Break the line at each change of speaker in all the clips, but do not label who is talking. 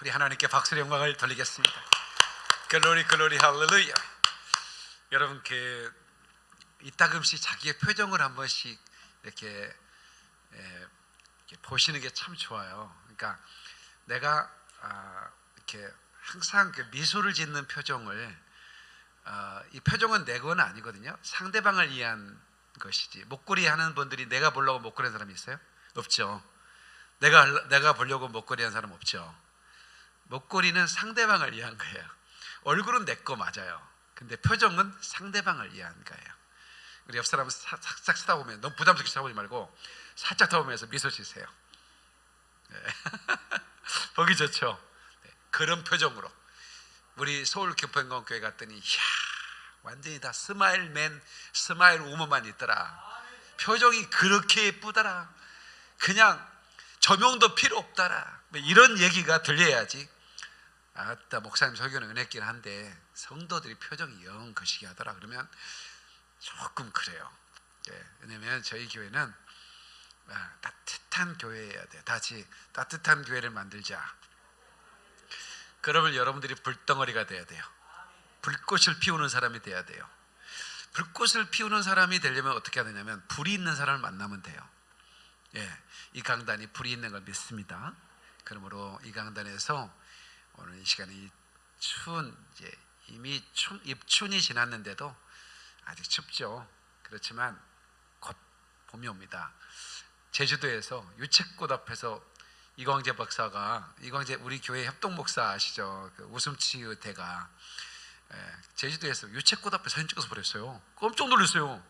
우리 하나님께 박수의 영광을 돌리겠습니다. 글로리 글로리 할렐루야. 여러분 그 이따금씩 자기의 표정을 한 번씩 이렇게, 에, 이렇게 보시는 게 참 좋아요. 그러니까 내가 아, 이렇게 항상 그 미소를 짓는 표정을 아, 이 표정은 내 건 아니거든요. 상대방을 위한 것이지. 목걸이 하는 분들이 내가 보려고 목걸이 하는 사람이 있어요? 없죠. 내가 내가 보려고 목걸이 하는 사람 없죠. 목걸이는 상대방을 위한 거예요. 얼굴은 내 거 맞아요. 근데 표정은 상대방을 위한 거예요. 우리 옆 사람을 살짝 쳐다보면 너무 부담스럽게 쳐다보지 말고 살짝 쳐다보면서 미소 지세요. 네. 보기 좋죠. 네. 그런 표정으로 우리 서울 교평공 교회 갔더니 이야 완전히 다 smile man smile woman만 있더라. 표정이 그렇게 예쁘더라. 그냥 조명도 필요 없더라. 뭐 이런 얘기가 들려야지. 아따 목사님 설교는 은혜긴 한데 성도들이 표정이 영 거시기 하더라. 그러면 조금 그래요. 예, 왜냐면 저희 교회는 아, 따뜻한 교회여야 돼. 다시 따뜻한 교회를 만들자. 그러면 여러분들이 불덩어리가 돼야 돼요. 불꽃을 피우는 사람이 돼야 돼요. 불꽃을 피우는 사람이 되려면 어떻게 해야 되냐면 불이 있는 사람을 만나면 돼요. 예, 이 강단이 불이 있는 걸 믿습니다. 그러므로 이 강단에서 오늘 이 시간이 추운 이제 이미 춘, 입춘이 지났는데도 아직 춥죠. 그렇지만 곧 봄이 옵니다. 제주도에서 유채꽃 앞에서 이광재 박사가 이광재 우리 교회 협동 목사 아시죠? 그 웃음치 의대가 예, 제주도에서 유채꽃 앞에 사진 찍어서 보냈어요. 깜짝 놀랐어요.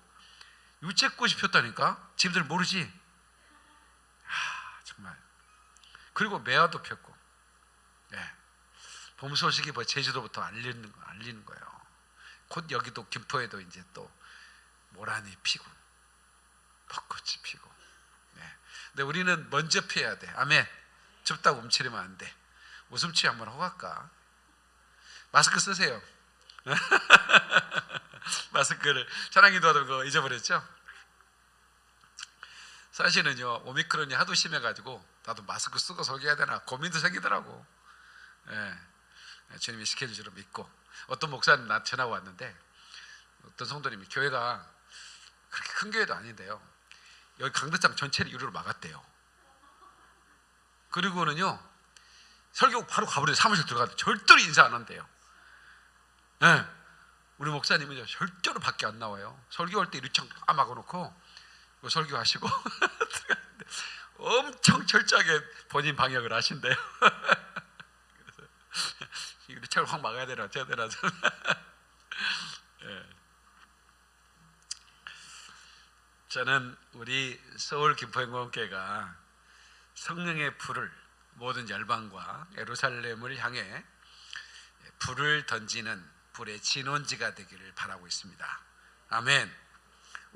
유채꽃이 폈다니까? 집들 모르지? 하, 정말. 그리고 매화도 폈고, 예. 봄 소식이 뭐 제주도부터 알리는 거 알리는 거예요. 곧 여기도 김포에도 이제 또 모란이 피고 벚꽃이 피고. 네. 근데 우리는 먼저 피해야 돼. 아멘. 춥다고 움츠리면 안 돼. 웃음치 한번 하고 갈까? 마스크 쓰세요. 마스크를 차량기도 하던 거 잊어버렸죠? 사실은요 오미크론이 하도 심해가지고 나도 마스크 쓰고 설교해야 되나 고민도 생기더라고. 예. 주님이 시켜주시로 믿고 어떤 목사님 나 전화 왔는데 어떤 성도님이 교회가 그렇게 큰 교회도 아닌데요. 여기 강대장 전체를 유리로 막았대요. 그리고는요 설교 바로 가버려 사무실 들어가도 절대로 인사 안 한대요. 네. 우리 목사님은요 절대로 밖에 안 나와요. 설교할 때 유리창 다 막아놓고 설교하시고 엄청 철저하게 본인 방역을 하신대요. 유리창을 확 막아야 되나 어째야 되나 예. 저는 우리 서울 김포행공교회가 성령의 불을 모든 열방과 예루살렘을 향해 불을 던지는 불의 진원지가 되기를 바라고 있습니다. 아멘.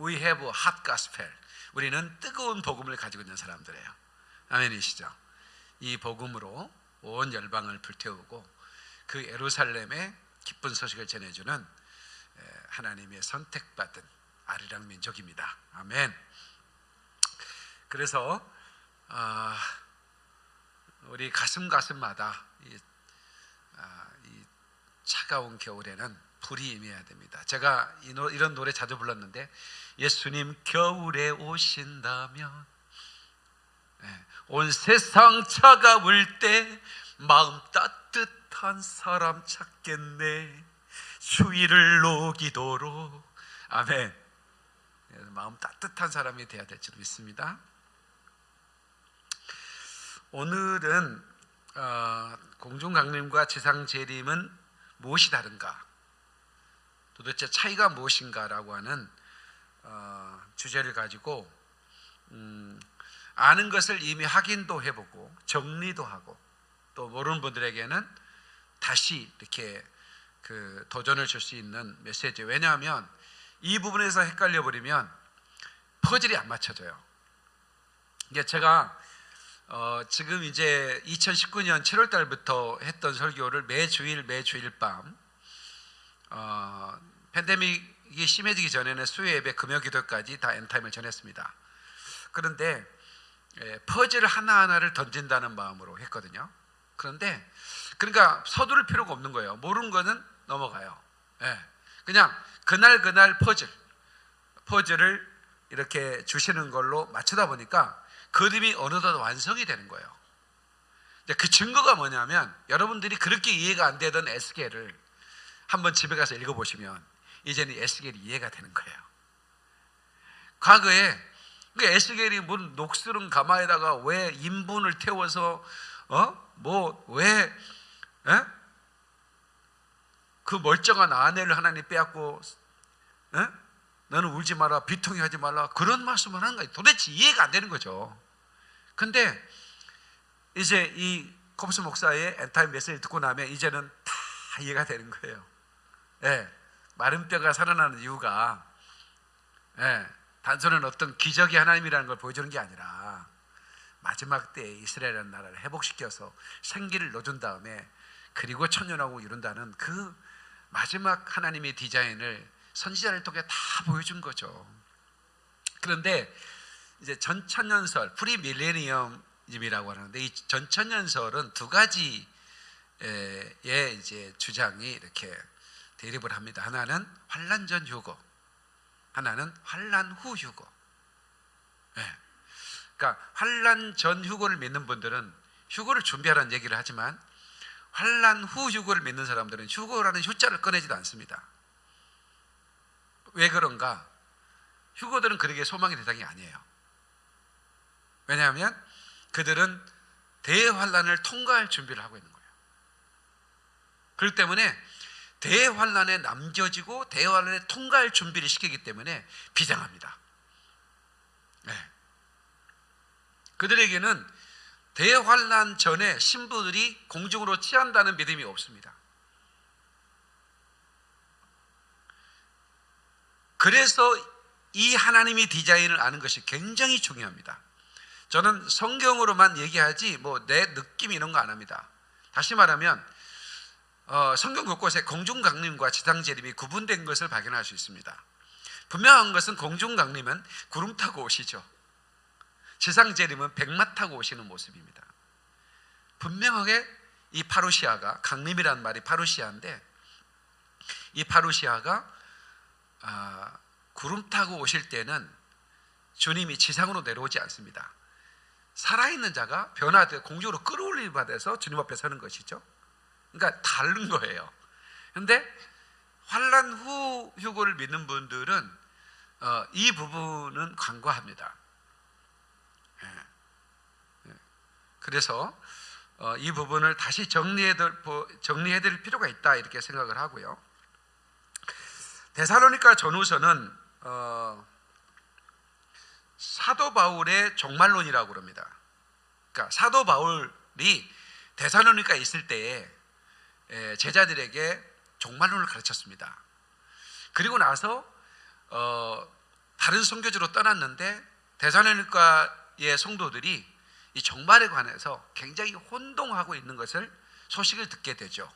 We have a hot gospel. 우리는 뜨거운 복음을 가지고 있는 사람들이에요. 아멘이시죠? 이 복음으로 온 열방을 불태우고 그 예루살렘에 기쁜 소식을 전해주는 하나님의 선택받은 아리랑 민족입니다. 아멘. 그래서 아, 우리 가슴 가슴마다 이, 아, 이 차가운 겨울에는 불이 임해야 됩니다. 제가 이런 노래 자주 불렀는데 예수님 겨울에 오신다면 네, 온 세상 차가울 때 마음 따뜻 한 사람 찾겠네. 추위를 녹이도록. 아멘. 마음 따뜻한 사람이 되어야 될 줄 믿습니다. 오늘은 어, 공중강림과 지상재림은 무엇이 다른가? 도대체 차이가 무엇인가라고 하는 어, 주제를 가지고 음, 아는 것을 이미 확인도 해보고 정리도 하고 또 모르는 분들에게는 다시 이렇게 그 도전을 줄 수 있는 메시지. 왜냐하면 이 부분에서 헷갈려 버리면 퍼즐이 안 맞춰져요. 이게 제가 어 지금 이제 2019년 7월 달부터 했던 설교를 매 주일 매 주일 밤 어, 팬데믹이 심해지기 전에는 수요 예배 금요 기도까지 다 엔타임을 전했습니다. 그런데 예, 퍼즐 하나하나를 던진다는 마음으로 했거든요. 그런데 그러니까 서두를 필요가 없는 거예요. 모르는 거는 넘어가요. 예. 그냥 그날 그날 퍼즐 퍼즐을 이렇게 주시는 걸로 맞추다 보니까 그림이 어느덧 완성이 되는 거예요. 그 증거가 뭐냐면 여러분들이 그렇게 이해가 안 되던 에스겔을 한번 집에 가서 읽어보시면 이제는 에스겔이 이해가 되는 거예요. 과거에 그 에스겔이 뭔 녹슬은 가마에다가 왜 인분을 태워서 어뭐왜 그 멀쩡한 아내를 하나님 빼앗고 에? 너는 울지 마라 비통해 하지 말라 그런 말씀을 하는 거예요. 도대체 이해가 안 되는 거죠. 근데 이제 이 컵스 목사의 end time 메시지를 듣고 나면 이제는 다 이해가 되는 거예요. 예, 마른 뼈가 살아나는 이유가 예, 단순한 어떤 기적의 하나님이라는 걸 보여주는 게 아니라 마지막 때에 이스라엘이라는 나라를 회복시켜서 생기를 넣어준 다음에 그리고 천년왕국 이룬다는 그 마지막 하나님의 디자인을 선지자를 통해 다 보여준 거죠. 그런데 이제 전천년설 pre millennium이라고 하는데 이 전천년설은 두 가지의 이제 주장이 이렇게 대립을 합니다. 하나는 환란 전 휴거, 하나는 환란 후 휴거. 예. 그러니까 환란 전 휴거를 믿는 분들은 휴거를 준비하라는 얘기를 하지만 환란 후 휴거를 믿는 사람들은 휴거라는 휴자를 꺼내지도 않습니다. 왜 그런가? 휴거들은 그에게 소망의 대상이 아니에요. 왜냐하면 그들은 대환란을 통과할 준비를 하고 있는 거예요. 그렇기 때문에 대환란에 남겨지고 대환란에 통과할 준비를 시키기 때문에 비장합니다. 네. 그들에게는 대환란 전에 신부들이 공중으로 취한다는 믿음이 없습니다. 그래서 이 하나님의 디자인을 아는 것이 굉장히 중요합니다. 저는 성경으로만 얘기하지 뭐 내 느낌 이런 거 안 합니다. 다시 말하면 어, 성경 곳곳에 공중 강림과 지상 재림이 구분된 것을 발견할 수 있습니다. 분명한 것은 공중 강림은 구름 타고 오시죠. 지상 재림은 백마 타고 오시는 모습입니다. 분명하게 이 파루시아가 강림이란 말이 파루시아인데 이 파루시아가 아, 구름 타고 오실 때는 주님이 지상으로 내려오지 않습니다. 살아있는 자가 변화돼 공중으로 끌어올림 받아서 주님 앞에 서는 것이죠. 그러니까 다른 거예요. 그런데 환란 후 휴고를 믿는 분들은 어, 이 부분은 간과합니다. 예. 예. 그래서 어, 이 부분을 다시 정리해드릴, 필요가 있다 이렇게 생각을 하고요. 데살로니가 전후서는 어, 사도 바울의 종말론이라고 그럽니다. 그러니까 사도 바울이 데살로니가 있을 때에 제자들에게 종말론을 가르쳤습니다. 그리고 나서 어, 다른 선교지로 떠났는데 데살로니가의 성도들이 이 종말에 관해서 굉장히 혼동하고 있는 것을 소식을 듣게 되죠.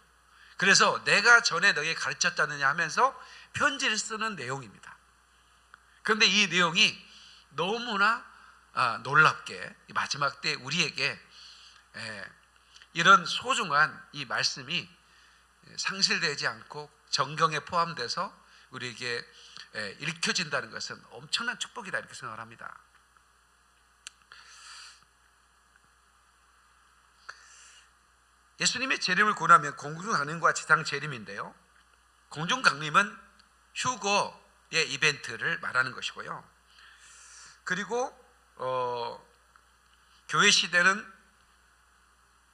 그래서 내가 전에 너에게 가르쳤다느냐 하면서 편지를 쓰는 내용입니다. 그런데 이 내용이 너무나 아, 놀랍게 마지막 때 우리에게 이런 소중한 이 말씀이 상실되지 않고 정경에 포함돼서 우리에게 읽혀진다는 것은 엄청난 축복이다 이렇게 생각을 합니다. 예수님의 재림을 고려하면 공중 강림과 지상 재림인데요. 공중 강림은 휴거의 이벤트를 말하는 것이고요. 그리고 어, 교회 시대는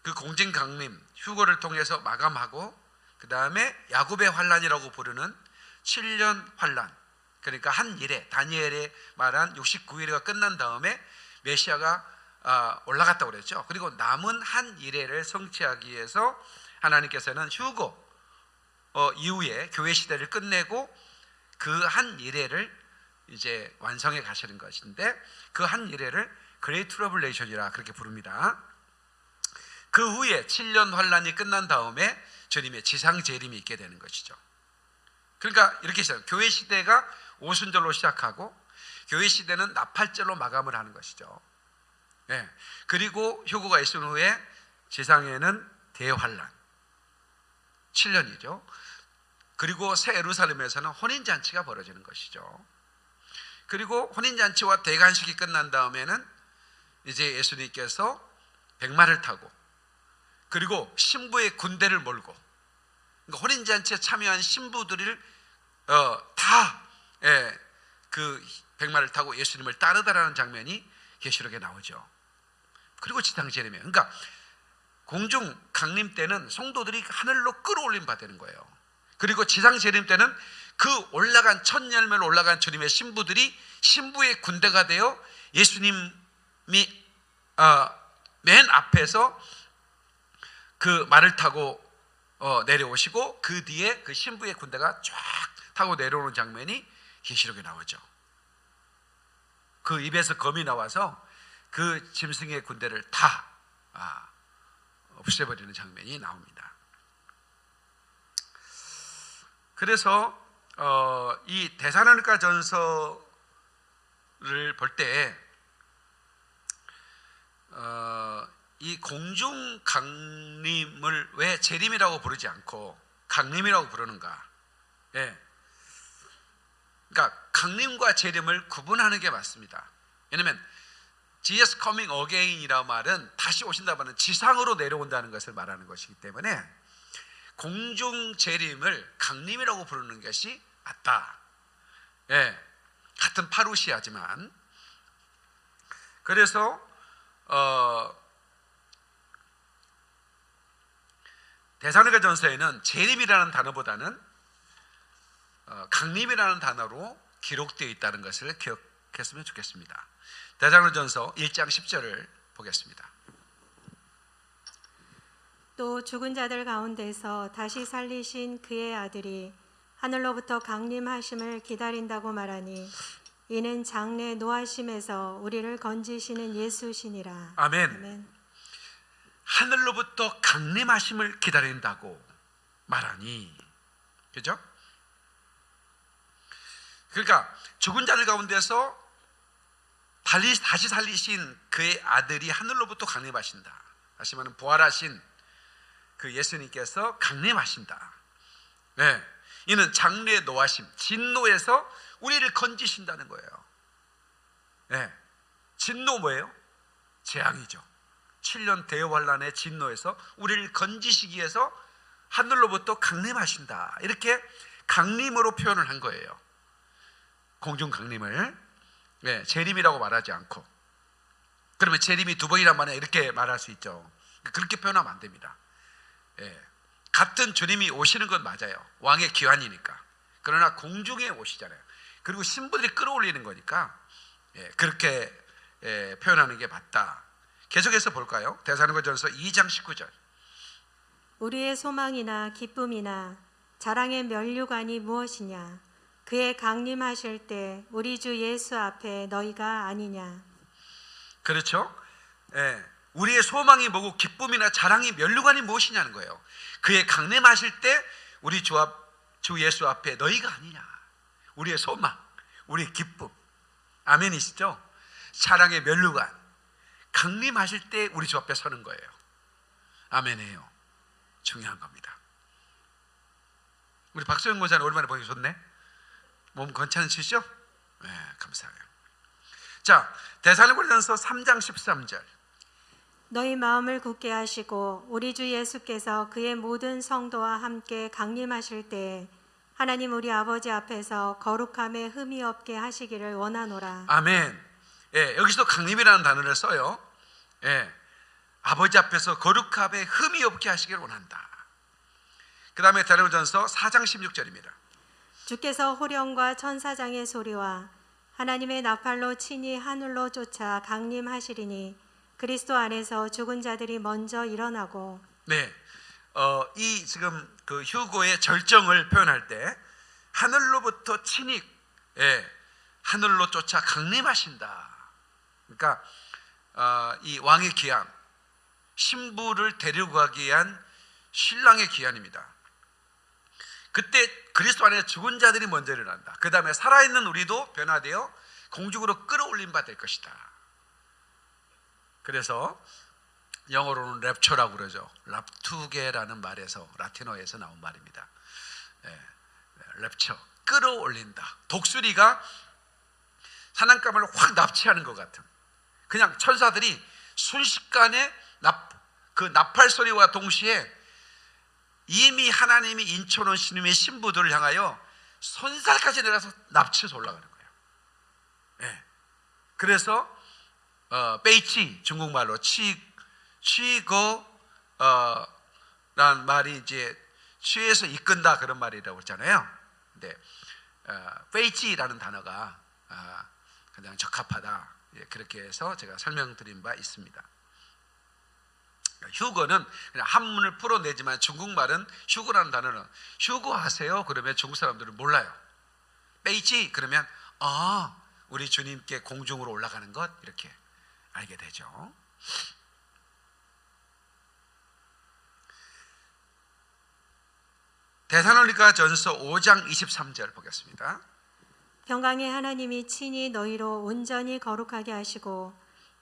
그 공진 강림 휴거를 통해서 마감하고 그 다음에 야곱의 환란이라고 부르는 7년 환란 그러니까 한 이레 다니엘의 말한 69이레가 끝난 다음에 메시아가 아, 올라갔다고 그랬죠. 그리고 남은 한 이레를 성취하기 위해서 하나님께서는 휴거 어, 이후에 교회 시대를 끝내고 그 한 이레를 이제 완성해 가시는 것인데 그 한 이레를 great tribulation이라 그렇게 부릅니다. 그 후에 7년 환란이 끝난 다음에 주님의 지상 재림이 있게 되는 것이죠. 그러니까 이렇게 있어요. 교회 시대가 오순절로 시작하고 교회 시대는 나팔절로 마감을 하는 것이죠. 네. 그리고 효고가 있은 후에 지상에는 대환란 7년이죠. 그리고 새 예루살렘에서는 혼인 잔치가 벌어지는 것이죠. 그리고 혼인 잔치와 대관식이 끝난 다음에는 이제 예수님께서 백마를 타고 그리고 신부의 군대를 몰고 그러니까 혼인 잔치에 참여한 신부들을 어, 다그 백마를 타고 예수님을 따르다라는 장면이 계시록에 나오죠. 그리고 지상 재림이에요. 그러니까 공중 강림 때는 성도들이 하늘로 끌어올림 받는 거예요. 그리고 지상 재림 때는 그 올라간 첫 열매를 올라간 주님의 신부들이 신부의 군대가 되어 예수님이 어, 맨 앞에서 그 말을 타고 어, 내려오시고 그 뒤에 그 신부의 군대가 쫙 타고 내려오는 장면이 계시록에 나오죠. 그 입에서 검이 나와서 그 짐승의 군대를 다 아, 없애버리는 장면이 나옵니다. 그래서 어, 이 대사로니가 전서를 볼 때, 어, 이 공중 강림을 왜 재림이라고 부르지 않고 강림이라고 부르는가? 예. 그러니까 강림과 재림을 구분하는 게 맞습니다. 왜냐하면 Jesus coming again이라는 말은 다시 오신다는 말은 지상으로 내려온다는 것을 말하는 것이기 때문에 공중 재림을 강림이라고 부르는 것이 맞다. 예, 같은 파루시아지만 그래서 어, 대사니가 전서에는 재림이라는 단어보다는 어, 강림이라는 단어로 기록되어 있다는 것을 기억했으면 좋겠습니다. 대사로전서 1장 10절을 보겠습니다.
또 죽은 자들 가운데서 다시 살리신 그의 아들이 하늘로부터 강림하심을 기다린다고 말하니 이는 장래 노하심에서 우리를 건지시는 예수시니라.
아멘.
아멘.
하늘로부터 강림하심을 기다린다고 말하니 그죠? 그러니까 죽은 자들 가운데서 달리 다시 살리신 그의 아들이 하늘로부터 강림하신다. 말하면 부활하신 그 예수님께서 강림하신다. 네. 이는 장래 노하심, 진노에서 우리를 건지신다는 거예요. 네. 진노 뭐예요? 재앙이죠. 7년 대환란의 진노에서 우리를 건지시기 위해서 하늘로부터 강림하신다. 이렇게 강림으로 표현을 한 거예요. 공중 강림을 네, 재림이라고 말하지 않고 그러면 재림이 두 번이란 말에 이렇게 말할 수 있죠. 그렇게 표현하면 안 됩니다. 예, 같은 주님이 오시는 건 맞아요. 왕의 기환이니까. 그러나 공중에 오시잖아요. 그리고 신부들이 끌어올리는 거니까 예, 그렇게 예, 표현하는 게 맞다. 계속해서 볼까요? 대사로전서 2장 19절.
우리의 소망이나 기쁨이나 자랑의 면류관이 무엇이냐? 그의 강림하실 때 우리 주 예수 앞에 너희가 아니냐?
그렇죠? 예. 우리의 소망이 뭐고 기쁨이나 자랑이 면류관이 무엇이냐는 거예요. 그의 강림하실 때 우리 주, 앞, 주 예수 앞에 너희가 아니냐. 우리의 소망, 우리의 기쁨. 아멘이시죠? 자랑의 면류관. 강림하실 때 우리 주 앞에 서는 거예요. 아멘이에요. 중요한 겁니다. 우리 박소영 권사는 오랜만에 보기 좋네. 몸 괜찮으시죠? 네, 감사해요. 자, 대살로니가전서 3장 13절.
너희 마음을 굳게 하시고 우리 주 예수께서 그의 모든 성도와 함께 강림하실 때에 하나님 우리 아버지 앞에서 거룩함에 흠이 없게 하시기를 원하노라.
아멘. 예, 여기서 강림이라는 단어를 써요. 예, 아버지 앞에서 거룩함에 흠이 없게 하시기를 원한다. 그 다음에 다르전서 4장 16절입니다.
주께서 호령과 천사장의 소리와 하나님의 나팔로 친히 하늘로 쫓아 강림하시리니 그리스도 안에서 죽은 자들이 먼저 일어나고
네, 어, 이 지금 그 휴고의 절정을 표현할 때 하늘로부터 친히 예, 하늘로 쫓아 강림하신다. 그러니까 어, 이 왕의 기한, 신부를 데리고 가기 위한 신랑의 기한입니다. 그때 그리스도 안에 죽은 자들이 먼저 일어난다. 그 다음에 살아있는 우리도 변화되어 공중으로 끌어올림 받을 것이다. 그래서 영어로는 랩처라고 그러죠. 랍투게라는 말에서 라틴어에서 나온 말입니다. 예, 랩처 끌어올린다. 독수리가 사냥감을 확 납치하는 것 같은. 그냥 천사들이 순식간에 납, 그 나팔 소리와 동시에 이미 하나님이 인쳐놓은 신님의 신부들을 향하여 손살까지 내려서 납치해서 올라가는 거예요. 예. 그래서 어, 베이치 중국말로 치 취거 어, 라는 말이 이제 취해서 이끈다 그런 말이라고 했잖아요. 근데 어, 베이치라는 단어가 아, 그냥 적합하다 예, 그렇게 해서 제가 설명드린 바 있습니다. 휴거는 한문을 풀어내지만 중국말은 휴거라는 단어는 휴거 하세요 그러면 중국 사람들은 몰라요. 베이치 그러면 아 우리 주님께 공중으로 올라가는 것 이렇게 알게 되죠. 대사로니가 전서 5장 23절 보겠습니다.
평강의 하나님이 친히 너희로 온전히 거룩하게 하시고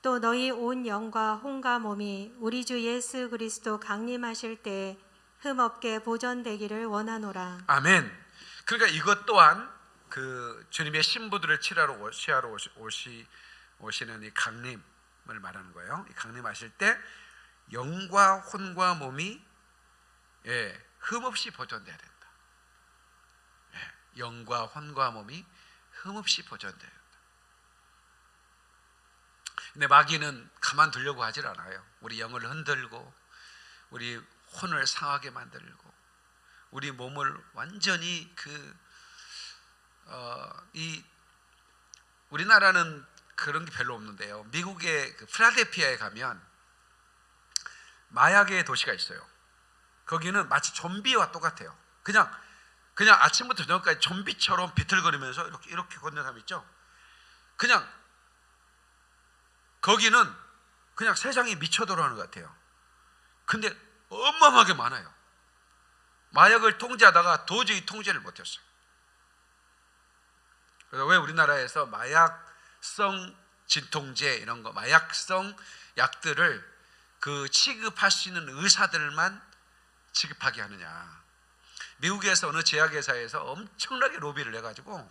또 너희 온 영과 혼과 몸이 우리 주 예수 그리스도 강림하실 때 흠없게 보존되기를 원하노라.
아멘. 그러니까 이것 또한 그 주님의 신부들을 치하러 오시하러 오시, 오시 오시는 이 강림을 말하는 거예요. 이 강림하실 때 영과 혼과 몸이 예, 흠없이 보존돼야 된다. 예, 영과 혼과 몸이 흠없이 보존돼야 된다. 근데 마귀는 가만 두려고 하질 않아요. 우리 영을 흔들고 우리 혼을 상하게 만들고 우리 몸을 완전히 그, 어, 이, 우리나라는 그런 게 별로 없는데요. 미국의 그 필라델피아에 가면 마약의 도시가 있어요. 거기는 마치 좀비와 똑같아요. 그냥, 그냥 아침부터 저녁까지 좀비처럼 비틀거리면서 이렇게, 이렇게 걷는 사람 있죠? 그냥, 거기는 그냥 세상이 미쳐 돌아가는 것 같아요. 근데 어마어마하게 많아요. 마약을 통제하다가 도저히 통제를 못했어요. 그래서 왜 우리나라에서 마약성 진통제 이런 거, 마약성 약들을 그 취급할 수 있는 의사들만 취급하게 하느냐? 미국에서 어느 제약회사에서 엄청나게 로비를 해가지고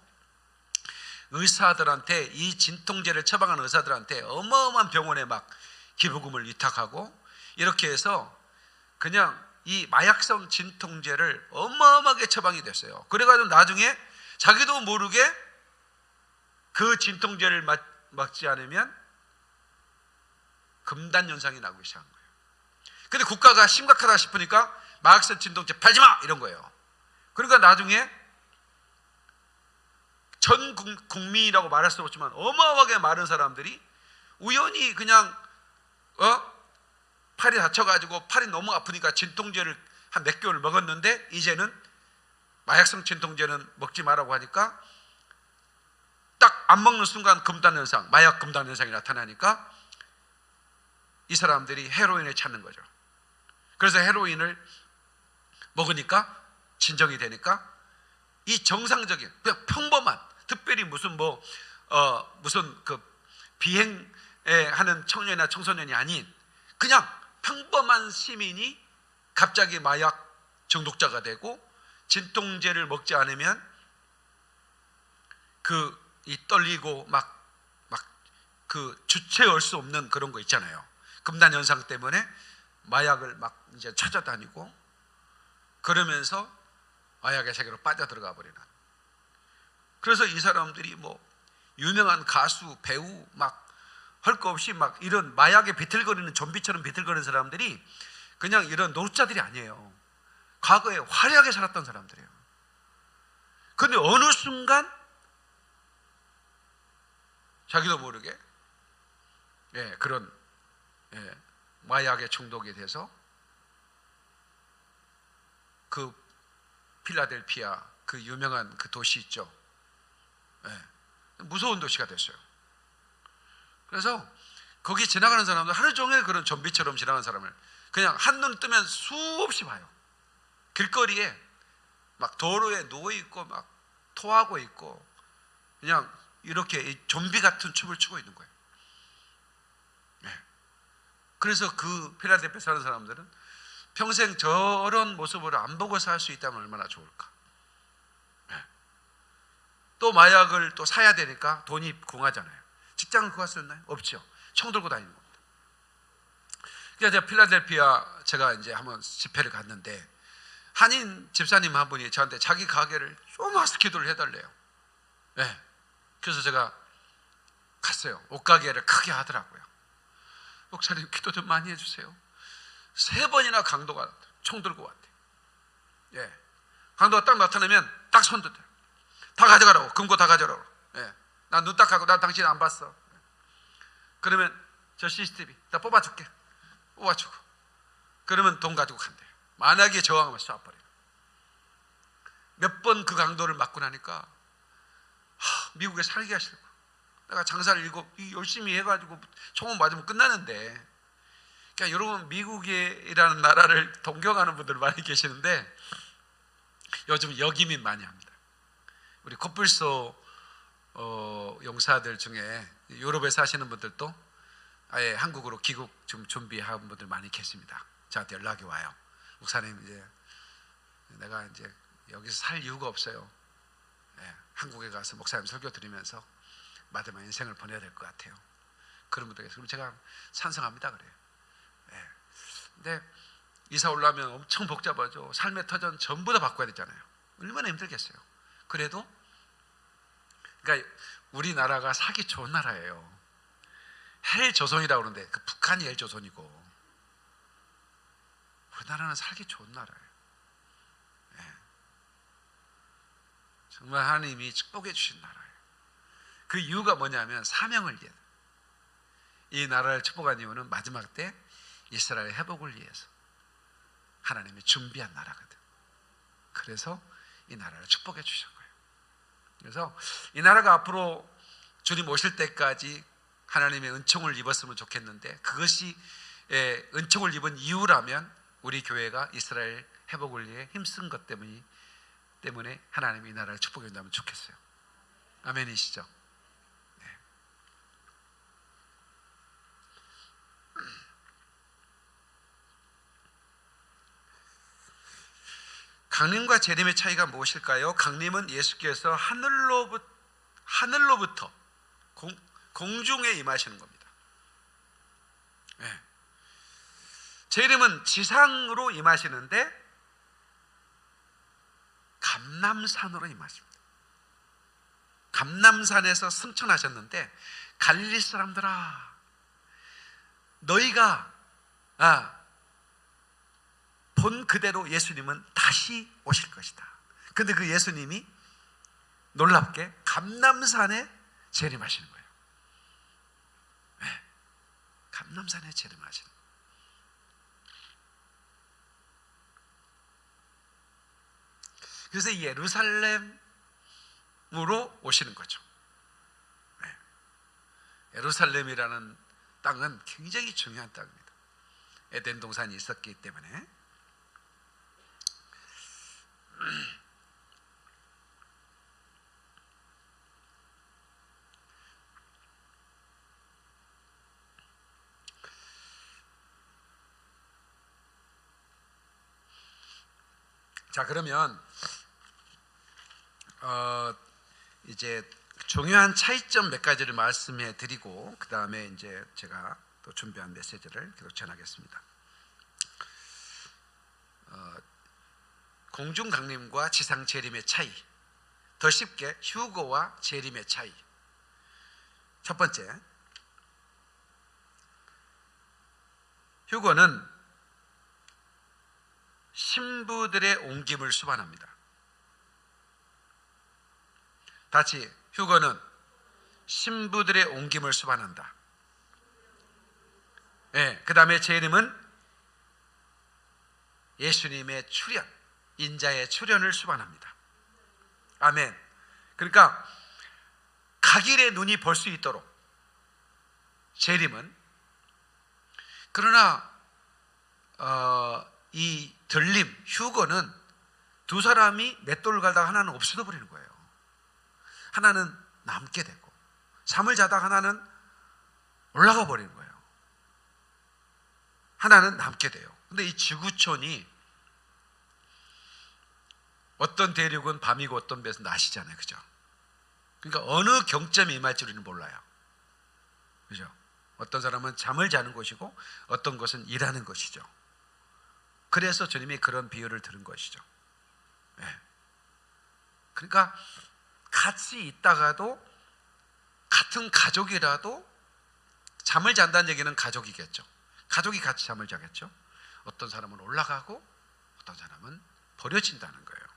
의사들한테 이 진통제를 처방하는 의사들한테 어마어마한 병원에 막 기부금을 위탁하고 이렇게 해서 그냥 이 마약성 진통제를 어마어마하게 처방이 됐어요. 그래가지고 나중에 자기도 모르게 그 진통제를 맞, 맞지 않으면 금단 현상이 나기 시작한 거예요. 근데 국가가 심각하다 싶으니까 마약성 진통제 팔지 마 이런 거예요. 그러니까 나중에 전 국- 국민이라고 말할 수 없지만 어마어마하게 많은 사람들이 우연히 그냥 어 팔이 다쳐가지고 팔이 너무 아프니까 진통제를 한 몇 개월 먹었는데 이제는 마약성 진통제는 먹지 말라고 하니까 딱 안 먹는 순간 금단 현상, 마약 금단 현상이 나타나니까 이 사람들이 헤로인을 찾는 거죠. 그래서 헤로인을 먹으니까 진정이 되니까 이 정상적인 그냥 평범한 특별히 무슨 뭐 어, 무슨 그 비행에 하는 청년이나 청소년이 아닌 그냥 평범한 시민이 갑자기 마약 중독자가 되고 진통제를 먹지 않으면 그 이 떨리고 막 막 그 주체할 수 없는 그런 거 있잖아요. 금단 현상 때문에 마약을 막 이제 찾아다니고 그러면서 마약의 세계로 빠져들어가 버리는. 그래서 이 사람들이 뭐 유명한 가수, 배우 막 할 거 없이 막 이런 마약에 비틀거리는 좀비처럼 비틀거리는 사람들이 그냥 이런 노릇자들이 아니에요. 과거에 화려하게 살았던 사람들이에요. 근데 어느 순간 자기도 모르게 예, 그런 예, 마약에 중독이 돼서 그 필라델피아 그 유명한 그 도시 있죠. 예, 무서운 도시가 됐어요. 그래서 거기 지나가는 사람들 하루 종일 그런 좀비처럼 지나가는 사람을 그냥 한눈 뜨면 수없이 봐요. 길거리에 막 도로에 누워 있고 막 토하고 있고 그냥 이렇게 이 좀비 같은 춤을 추고 있는 거예요. 네. 그래서 그 필라델피아 사는 사람들은 평생 저런 모습으로 안 보고 살 수 있다면 얼마나 좋을까. 예. 또 마약을 또 사야 되니까 돈이 궁하잖아요. 직장을 구할 수 있나요? 없죠. 총 들고 다니는 겁니다. 그래서 제가 필라델피아 제가 이제 한번 집회를 갔는데 한인 집사님 한 분이 저한테 자기 가게를 조마스 기도를 해달래요. 예. 그래서 제가 갔어요. 옷가게를 크게 하더라고요. 목사님 기도 좀 많이 해주세요. 세 번이나 강도가 총 들고 왔대. 예. 강도가 딱 나타나면 딱 손들대. 다 가져가라고. 금고 다 가져가라고. 예. 난눈 딱 하고 난 당신 안 봤어. 그러면 저 CCTV 다 뽑아줄게. 뽑아주고. 그러면 돈 가지고 간대. 만약에 저항하면 쏴버려. 몇번 그 강도를 맞고 나니까 하, 미국에 살게 하시고 내가 장사를 일곱 이 열심히 해가지고 총을 맞으면 끝나는데 그러니까 여러분 미국이라는 나라를 동경하는 분들 많이 계시는데 요즘 역이민 많이 합니다. 우리 코뿔소 어, 용사들 중에 유럽에 사시는 분들도 아예 한국으로 귀국 좀 준비한 분들 많이 계십니다. 저한테 연락이 와요. 목사님 이제 내가 이제 여기서 살 이유가 없어요. 예, 한국에 가서 목사님 설교 들으면서 마지막 인생을 보내야 될 것 같아요. 그런 분들 계세요. 그럼 제가 찬성합니다 그래요. 예. 근데 이사 올라면 엄청 복잡하죠. 삶의 터전 전부 다 바꿔야 되잖아요. 얼마나 힘들겠어요. 그래도 그러니까 우리나라가 살기 좋은 나라예요. 헬 조선이라고 그러는데 그 북한이 헬 조선이고 우리나라는 살기 좋은 나라예요. 예. 정말 하나님이 축복해 주신 나라예요. 그 이유가 뭐냐면 사명을 위해. 이 나라를 축복한 이유는 마지막 때 이스라엘 회복을 위해서 하나님이 준비한 나라거든. 그래서 이 나라를 축복해 거예요. 그래서 이 나라가 앞으로 주님 오실 때까지 하나님의 은총을 입었으면 좋겠는데 그것이 예, 은총을 입은 이유라면 우리 교회가 이스라엘 회복을 위해 힘쓴 것 때문이 때문에 하나님이 이 나라를 축복해 준다면 좋겠어요. 아멘이시죠? 강림과 재림의 차이가 무엇일까요? 강림은 예수께서 하늘로부터, 하늘로부터 공, 공중에 임하시는 겁니다. 네. 재림은 지상으로 임하시는데 감남산으로 임하십니다. 감남산에서 승천하셨는데 갈릴리 사람들아 너희가 아, 본 그대로 예수님은 다시 오실 것이다. 근데 그 예수님이 놀랍게 감남산에 재림하시는 거예요. 네. 감남산에 재림하시는 거예요. 그래서 예루살렘으로 오시는 거죠. 네. 예루살렘이라는 땅은 굉장히 중요한 땅입니다. 에덴 동산이 있었기 때문에 자 그러면 어, 이제 중요한 차이점 몇 가지를 말씀해 드리고 그 다음에 이제 제가 또 준비한 메시지를 계속 전하겠습니다. 어, 공중 강림과 지상 재림의 차이. 더 쉽게 휴거와 재림의 차이. 첫 번째, 휴거는 신부들의 옮김을 수반합니다. 다시 휴거는 신부들의 옮김을 수반한다. 예, 그 다음에 재림은 예수님의 출현, 인자의 출현을 수반합니다. 아멘. 그러니까 각일의 눈이 볼수 있도록 재림은 그러나 어, 이 들림, 휴거는 두 사람이 맷돌을 갈다가 하나는 없어져 버리는 거예요. 하나는 남게 되고 잠을 자다가 하나는 올라가 버리는 거예요. 하나는 남게 돼요. 근데 이 지구촌이 어떤 대륙은 밤이고 어떤 배에서 낮이잖아요. 그죠? 그러니까 어느 경점에 임할지 우리는 몰라요. 그죠? 어떤 사람은 잠을 자는 곳이고 어떤 것은 일하는 것이죠. 그래서 주님이 그런 비유를 들은 것이죠. 예. 그러니까 같이 있다가도 같은 가족이라도 잠을 잔다는 얘기는 가족이겠죠. 가족이 같이 잠을 자겠죠. 어떤 사람은 올라가고 어떤 사람은 버려진다는 거예요.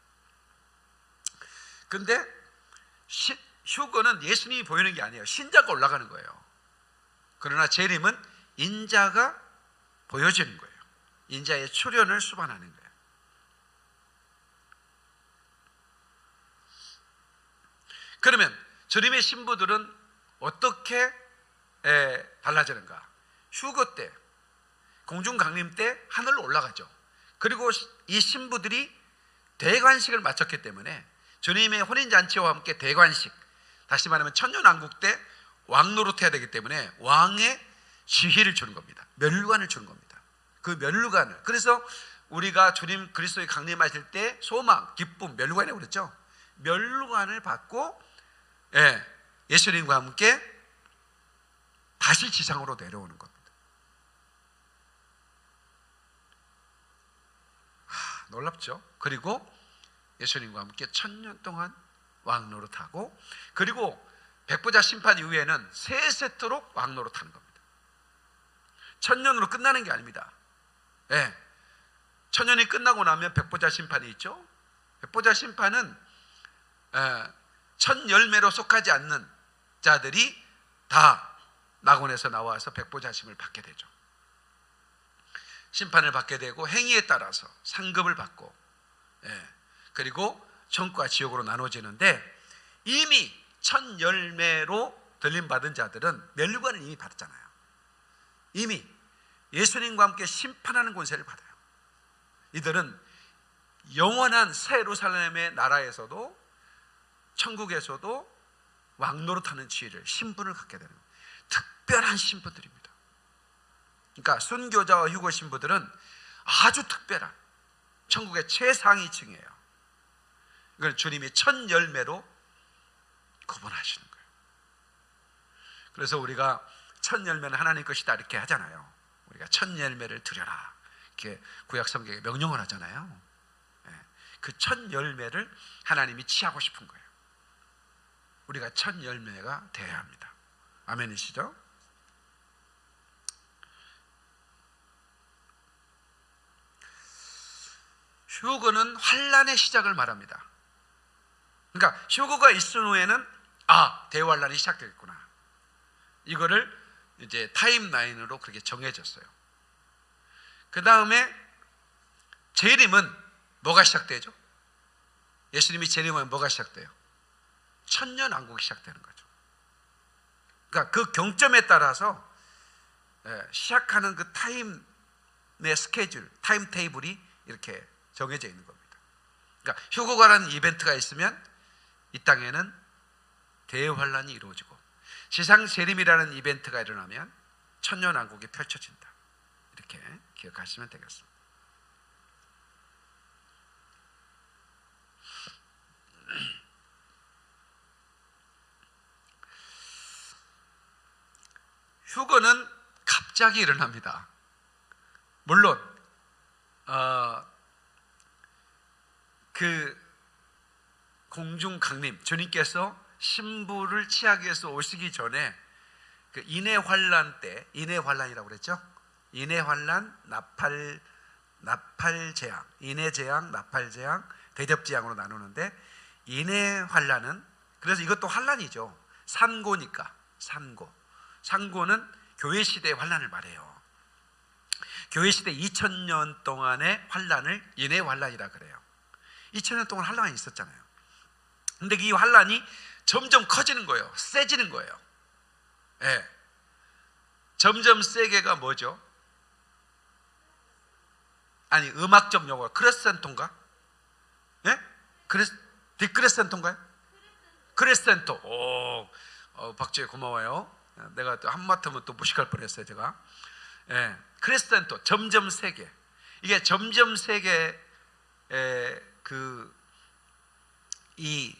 근데 시- 휴거는 예수님이 보이는 게 아니에요. 신자가 올라가는 거예요. 그러나 재림은 인자가 보여지는 거예요. 인자의 출현을 수반하는 거예요. 그러면 주님의 신부들은 어떻게 에, 달라지는가? 휴거 때, 공중 강림 때 하늘로 올라가죠. 그리고 이 신부들이 대관식을 마쳤기 때문에 주님의 혼인 잔치와 함께 대관식, 다시 말하면 천년왕국 때 왕노릇 해야 되기 때문에 왕의 지휘를 주는 겁니다. 멸관을 주는 겁니다. 그 멸관을. 그래서 우리가 주님 그리스도의 강림하실 때 소망, 기쁨, 멸관이라고 그랬죠. 멸관을 받고 예, 예수님과 함께 다시 지상으로 내려오는 겁니다. 하, 놀랍죠? 그리고 예수님과 함께 천년 동안 왕노릇하고 그리고 백보자 심판 이후에는 세세토록 왕노릇하는 겁니다. 천년으로 끝나는 게 아닙니다. 예. 천년이 끝나고 나면 백보자 심판이 있죠. 백보자 심판은 에, 천 열매로 속하지 않는 자들이 다 낙원에서 나와서 백보자심을 받게 되죠. 심판을 받게 되고 행위에 따라서 상급을 받고 예, 그리고 천과 지옥으로 나눠지는데 이미 천 열매로 들림 받은 자들은 멸류관을 이미 받았잖아요. 이미 예수님과 함께 심판하는 권세를 받아요. 이들은 영원한 새 예루살렘의 나라에서도 천국에서도 왕노릇하는 지위를 신분을 갖게 되는. 특별한 신부들입니다. 그러니까 순교자와 휴거 신부들은 아주 특별한 천국의 최상위층이에요. 이걸 주님이 천 열매로 구분하시는 거예요. 그래서 우리가 천 열매는 하나님 것이다 이렇게 하잖아요. 우리가 천 열매를 드려라 이렇게 구약 성경에 명령을 하잖아요. 그천 열매를 하나님이 취하고 싶은 거예요. 우리가 첫 열매가 되어야 합니다. 아멘이시죠? 휴거는 환란의 시작을 말합니다. 그러니까 휴거가 있은 후에는 아 대환란이 시작되겠구나. 이거를 이제 타임라인으로 그렇게 정해졌어요. 그 다음에 재림은 뭐가 시작되죠? 예수님이 재림하면 뭐가 시작돼요? 천년 왕국이 시작되는 거죠. 그러니까 그 경점에 따라서 예, 시작하는 그 타임의 스케줄, 타임 테이블이 이렇게 정해져 있는 겁니다. 그러니까 휴거가라는 이벤트가 있으면 이 땅에는 대환란이 이루어지고 지상 재림이라는 이벤트가 일어나면 천년 왕국이 펼쳐진다. 이렇게 기억하시면 되겠습니다. 휴거는 갑자기 일어납니다. 물론 어, 그 공중 강림 주님께서 신부를 취하기 위해서 오시기 전에 그 인해 환란 때 인해 환란이라고 그랬죠? 인해 환란, 나팔 나팔 재앙, 인해 재앙, 나팔 재앙, 대접 재앙으로 나누는데 인해 환란은 그래서 이것도 환란이죠. 산고니까 산고. 산고는 교회 시대의 환란을 말해요. 교회 시대 2000년 동안의 환란을 인해 환란이라 그래요. 2000년 동안 환란이 있었잖아요. 근데 이 환란이 점점 커지는 거예요. 세지는 거예요. 예. 점점 세게가 뭐죠? 아니 음악적 용어 크레센도인가? 예? 크레 디크레센도인가요? 크레센도. 오, 어, 박지혜 고마워요. 내가 또 한마터면 또 무식할 뻔했어요 제가. 예, 크레센토 점점 세게 이게 점점 세게 그 이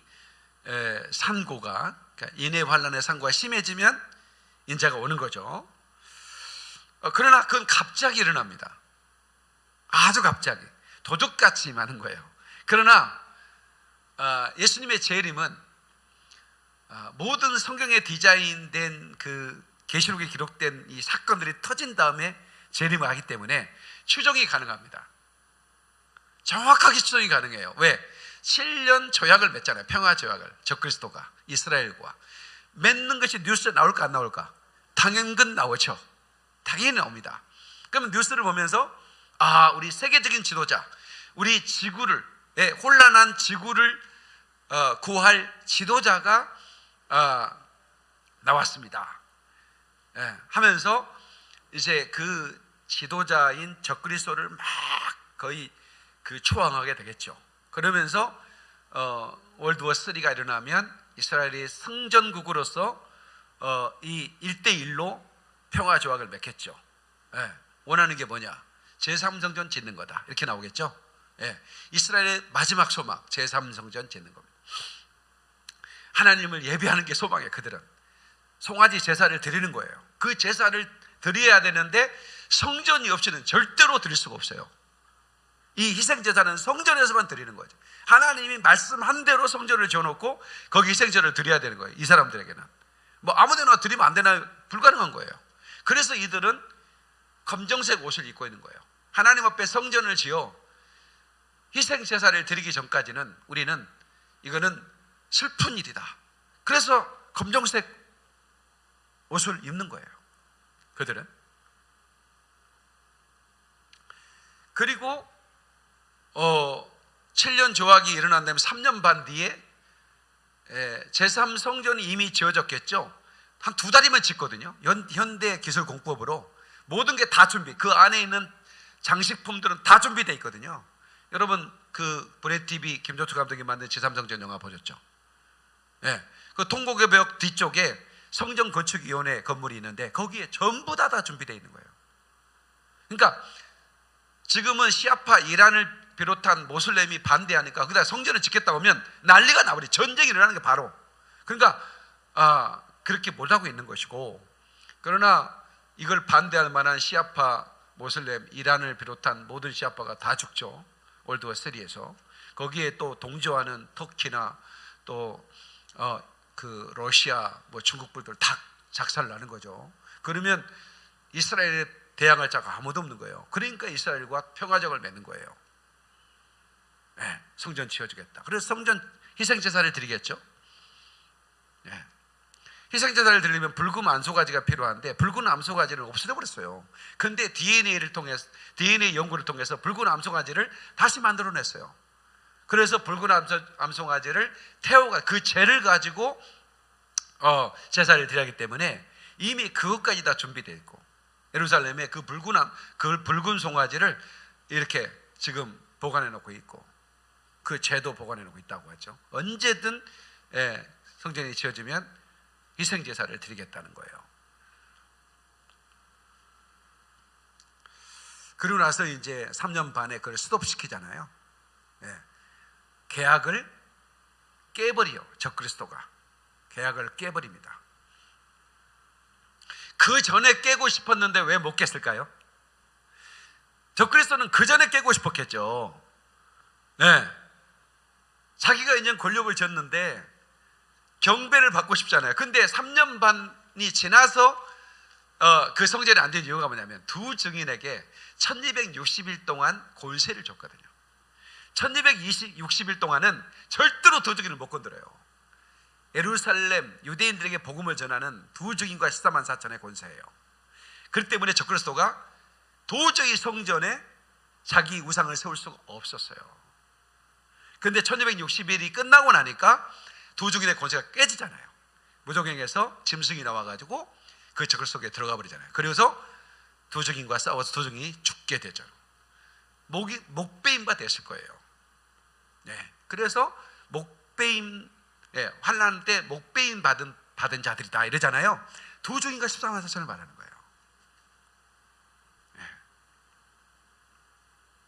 산고가 그러니까 인해 환란의 산고가 심해지면 인자가 오는 거죠. 어, 그러나 그건 갑자기 일어납니다. 아주 갑자기 도둑같이 많은 거예요. 그러나 아, 예수님의 재림은 아, 모든 성경에 디자인된 그 계시록에 기록된 이 사건들이 터진 다음에 재림을 하기 때문에 추정이 가능합니다. 정확하게 추정이 가능해요. 왜? 7년 조약을 맺잖아요. 평화 조약을 적그리스도가 이스라엘과 맺는 것이 뉴스에 나올까 안 나올까? 당연근 나오죠. 당연히 나옵니다. 그러면 뉴스를 보면서 아 우리 세계적인 지도자, 우리 지구를 예, 혼란한 지구를 어, 구할 지도자가 어, 나왔습니다. 예, 하면서 이제 그 지도자인 적그리스도를 막 거의 그 초항하게 되겠죠. 그러면서 어, 월드워 3가 일어나면 이스라엘이 성전국으로서 어, 이 1대1로 평화 조약을 맺겠죠. 예, 원하는 게 뭐냐? 제3성전 짓는 거다. 이렇게 나오겠죠. 예, 이스라엘의 마지막 소망 제3성전 짓는 겁니다. 하나님을 예배하는 게 소망이에요. 그들은 송아지 제사를 드리는 거예요. 그 제사를 드려야 되는데 성전이 없이는 절대로 드릴 수가 없어요. 이 희생 제사는 성전에서만 드리는 거죠. 하나님이 말씀한 대로 성전을 지어놓고 거기 희생제를 드려야 되는 거예요. 이 사람들에게는 뭐 아무데나 드리면 안 되나 불가능한 거예요. 그래서 이들은 검정색 옷을 입고 있는 거예요. 하나님 앞에 성전을 지어 희생 제사를 드리기 전까지는 우리는 이거는 슬픈 일이다. 그래서 검정색 옷을 입는 거예요. 그들은 그리고 어 7년 조약이 일어난 다음에 3년 반 뒤에 제3성전이 이미 지어졌겠죠. 한 두 달이면 짓거든요. 현 대 기술 공법으로 모든 게 다 준비. 그 안에 있는 장식품들은 다 준비되어 있거든요. 여러분 그 브레 TV 김조투 감독이 만든 제3성전 영화 보셨죠? 예. 그 통곡의 뒤쪽에 성전 건축위원회 건물이 있는데 거기에 전부 다 다 준비되어 있는 거예요. 그러니까 지금은 시아파 이란을 비롯한 모슬렘이 반대하니까 그다 성전을 짓겠다고 하면 난리가 나버리 전쟁이 일어나는 게 바로 그러니까 아 그렇게 못하고 있는 것이고 그러나 이걸 반대할 만한 시아파 모슬렘 이란을 비롯한 모든 시아파가 다 죽죠 월드워 3에서 거기에 또 동조하는 터키나 또 어, 그 러시아 뭐 중국 분들 다 작살 나는 거죠. 그러면 이스라엘에 대항할 자가 아무도 없는 거예요. 그러니까 이스라엘과 평화적을 맺는 거예요. 네, 성전 지어주겠다. 그래서 성전 희생 제사를 드리겠죠. 네. 희생 제사를 드리려면 붉은 암소가지가 필요한데 붉은 암소가지를 없애려 버렸어요. 근데 DNA를 통해서 DNA 연구를 통해서 붉은 암소가지를 다시 만들어냈어요. 그래서 붉은 암소, 암송아지를 태워가 그 죄를 가지고 어, 제사를 드려야 하기 때문에 이미 그것까지 다 준비되어 있고 예루살렘에 그 붉은 암, 그 붉은 송아지를 이렇게 지금 보관해 놓고 있고 그 죄도 보관해 놓고 있다고 하죠. 언제든 예, 성전이 지어지면 희생 제사를 드리겠다는 거예요. 그리고 나서 이제 3년 반에 그걸 스톱시키잖아요. 예. 계약을 깨버리요. 적그리스도가 계약을 깨버립니다. 그 전에 깨고 싶었는데 왜 못 깼을까요? 적그리스도는 그 전에 깨고 싶었겠죠. 네. 자기가 이제 권력을 졌는데 경배를 받고 싶잖아요. 근데 3년 반이 지나서 어, 그 성전이 안 된 이유가 뭐냐면 두 증인에게 1260일 동안 권세를 줬거든요. 1260일 동안은 절대로 도둑이를 못 건드려요. 예루살렘 유대인들에게 복음을 전하는 두 증인과 14만 4천의 권세예요. 그렇기 때문에 적그리스도가 도저히 성전에 자기 우상을 세울 수가 없었어요. 그런데 1260일이 끝나고 나니까 두 증인의 권세가 깨지잖아요. 무적행에서 짐승이 나와가지고 그 적을 속에 들어가 버리잖아요. 그래서 두 증인과 싸워서 두 증인이 죽게 되죠. 목이 목배임과 됐을 거예요. 네. 그래서 목배임 예, 환란 때 목배임 받은 받은 자들이다 이러잖아요. 두 중인가 14만 4천을 말하는 거예요.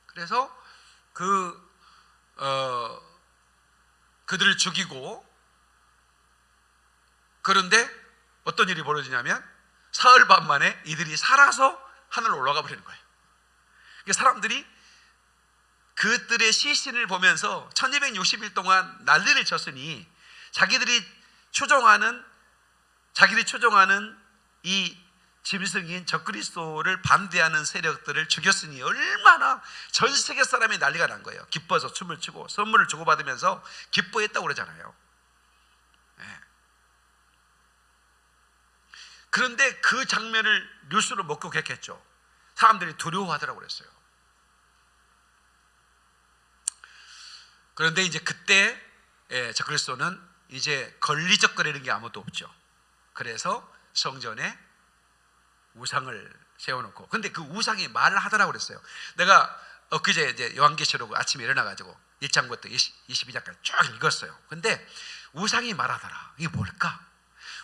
그래서 그 어, 그들을 죽이고 그런데 어떤 일이 벌어지냐면 사흘 밤 만에 이들이 살아서 하늘로 올라가 버리는 거예요. 그러니까 사람들이 그들의 시신을 보면서 1260일 동안 난리를 쳤으니 자기들이 추종하는 자기들이 추종하는 이 짐승인 적그리스도를 반대하는 세력들을 죽였으니 얼마나 전 세계 사람이 난리가 난 거예요. 기뻐서 춤을 추고 선물을 주고받으면서 기뻐했다고 그러잖아요. 예. 그런데 그 장면을 뉴스로 목격했겠죠. 사람들이 두려워하더라고 그랬어요. 그런데 이제 그때 예, 적그리스도는 이제 걸리적거리는 게 아무도 없죠. 그래서 성전에 우상을 세워놓고 근데 그 우상이 말을 하더라고 그랬어요. 내가 엊그제 이제 요한계시록 아침에 일어나가지고 1장부터 20, 22장까지 쭉 읽었어요. 근데 우상이 말하더라. 이게 뭘까?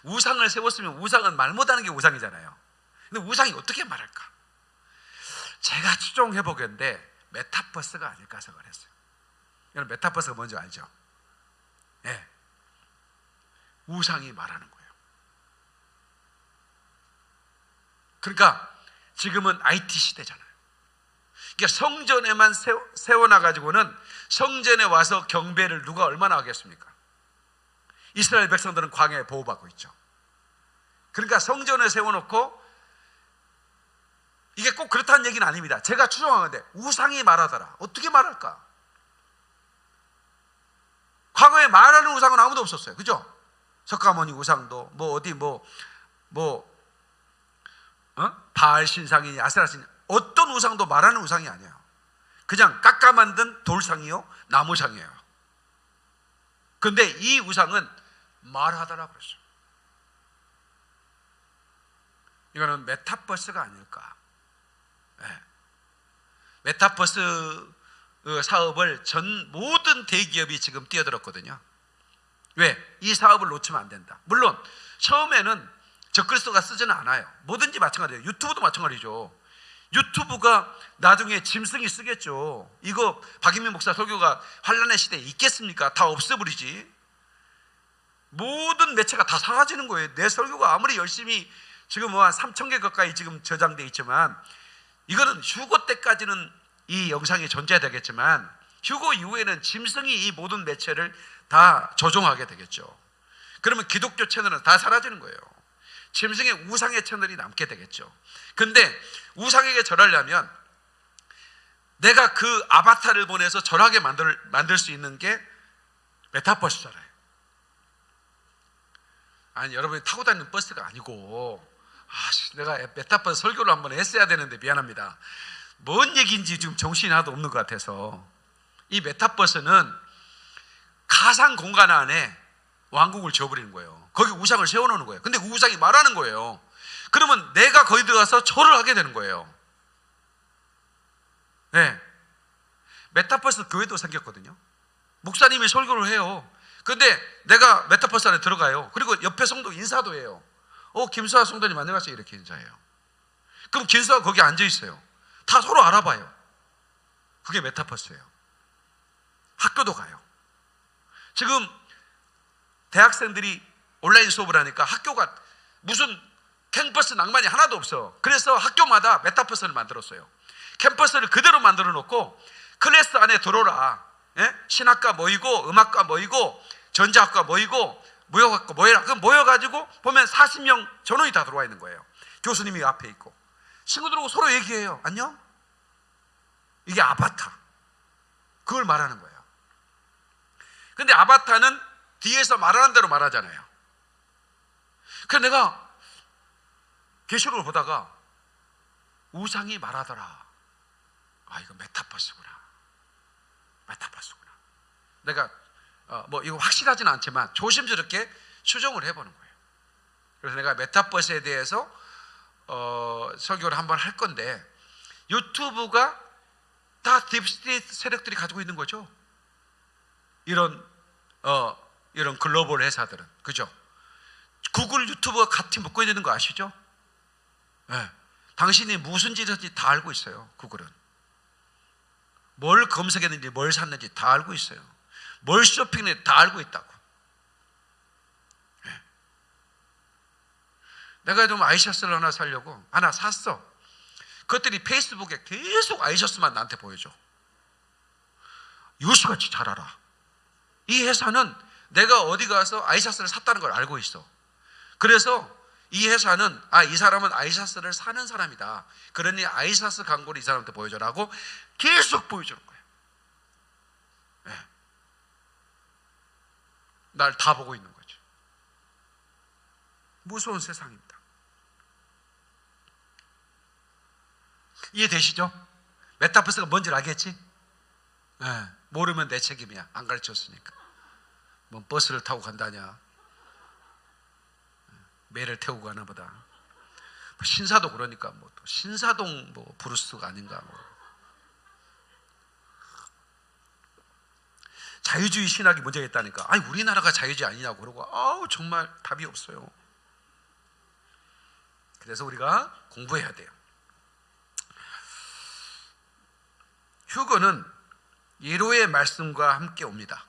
우상을 세웠으면 우상은 말 못하는 게 우상이잖아요. 근데 우상이 어떻게 말할까? 제가 추종해 보겠는데 메타버스가 아닐까 생각을 했어요. 여러분 메타버스가 뭔지 알죠? 예. 우상이 말하는 거예요. 그러니까 지금은 IT 시대잖아요. 그러니까 성전에만 세워, 놔 가지고는 성전에 와서 경배를 누가 얼마나 하겠습니까? 이스라엘 백성들은 광야에 보호받고 있죠. 그러니까 성전에 세워놓고 이게 꼭 그렇다는 얘기는 아닙니다. 제가 추정하는데 우상이 말하더라. 어떻게 말할까? 과거에 말하는 우상은 아무도 없었어요. 그죠? 석가모니 우상도 뭐 어디 뭐뭐 뭐, 어? 바알 신상이니 아세라 신 어떤 우상도 말하는 우상이 아니에요. 그냥 깎아 만든 돌상이요 나무상이에요. 근데 이 우상은 말하더라 그랬어요. 이거는 메타버스가 아닐까. 네. 메타버스 어, 사업을 전 모든 대기업이 지금 뛰어들었거든요. 왜? 이 사업을 놓치면 안 된다. 물론 처음에는 적그리스도가 쓰지는 않아요. 뭐든지 마찬가지예요. 유튜브도 마찬가지죠. 유튜브가 나중에 짐승이 쓰겠죠. 이거 박인민 목사 설교가 환란의 시대에 있겠습니까? 다 없애버리지. 모든 매체가 다 사라지는 거예요. 내 설교가 아무리 열심히 지금 뭐 한 3천 개 가까이 지금 저장돼 있지만 이거는 휴고 때까지는 이 영상이 존재되겠지만 휴고 이후에는 짐승이 이 모든 매체를 다 조종하게 되겠죠. 그러면 기독교 채널은 다 사라지는 거예요. 짐승의 우상의 채널이 남게 되겠죠. 근데 우상에게 절하려면 내가 그 아바타를 보내서 절하게 만들, 만들 수 있는 게 메타버스잖아요. 아니, 여러분이 타고 다니는 버스가 아니고, 아, 내가 메타버스 설교를 한번 했어야 되는데 미안합니다. 뭔 얘기인지 지금 정신이 하나도 없는 것 같아서. 이 메타버스는 가상 공간 안에 왕국을 지어버리는 거예요. 거기 우상을 세워놓는 거예요. 근데 그 우상이 말하는 거예요. 그러면 내가 거기 들어가서 절을 하게 되는 거예요. 네. 메타버스 교회도 생겼거든요. 목사님이 설교를 해요. 근데 내가 메타버스 안에 들어가요. 그리고 옆에 성도 인사도 해요. 어, 김수아 성도님 안녕하세요. 이렇게 인사해요. 그럼 김수아 거기 앉아 있어요. 다 서로 알아봐요. 그게 메타버스예요. 학교도 가요. 지금 대학생들이 온라인 수업을 하니까 학교가 무슨 캠퍼스 낭만이 하나도 없어. 그래서 학교마다 메타버스를 만들었어요. 캠퍼스를 그대로 만들어 놓고 클래스 안에 들어오라. 예? 신학과 모이고 음악과 모이고 전자학과 모이고 무역학과 모여라. 그럼 모여가지고 보면 40명 전원이 다 들어와 있는 거예요. 교수님이 앞에 있고 친구들하고 서로 얘기해요. 안녕? 이게 아바타. 그걸 말하는 거예요. 근데 아바타는 뒤에서 말하는 대로 말하잖아요. 그래서 내가 계시록을 보다가 우상이 말하더라. 아 이거 메타버스구나. 메타버스구나. 내가 어, 뭐 이거 확실하지는 않지만 조심스럽게 추정을 해보는 거예요. 그래서 내가 메타버스에 대해서 어, 설교를 한번 할 건데 유튜브가 다 deep state 세력들이 가지고 있는 거죠. 이런 어, 이런 글로벌 회사들은 그죠? 구글 유튜브가 같이 묶어 있는 거 아시죠? 네. 당신이 무슨 짓인지 다 알고 있어요. 구글은 뭘 검색했는지 뭘 샀는지 다 알고 있어요. 뭘 쇼핑했는지 다 알고 있다고. 예. 내가 좀 아이셔츠를 하나 사려고 하나 샀어. 그것들이 페이스북에 계속 아이셔츠만 나한테 보여줘. 유수같이 잘 알아. 이 회사는 내가 어디 가서 아이셔츠를 샀다는 걸 알고 있어. 그래서 이 회사는 아 이 사람은 아이셔츠를 사는 사람이다. 그러니 아이셔츠 광고를 이 사람한테 보여줘라고 계속 보여주는 거예요. 예. 날다 보고 있는 거죠. 무서운 세상입니다. 이해되시죠? 메타버스가 뭔지 알겠지? 예. 모르면 내 책임이야. 안 가르쳤으니까. 뭐 버스를 타고 간다냐? 매를 태우고 가나 보다. 뭐 신사도 그러니까 뭐 또 신사동 뭐 브루스가 아닌가 뭐. 자유주의 신학이 문제가 있다니까. 아니 우리나라가 자유주의 아니냐고 그러고 아우 정말 답이 없어요. 그래서 우리가 공부해야 돼요. 휴거는 예로의 말씀과 함께 옵니다.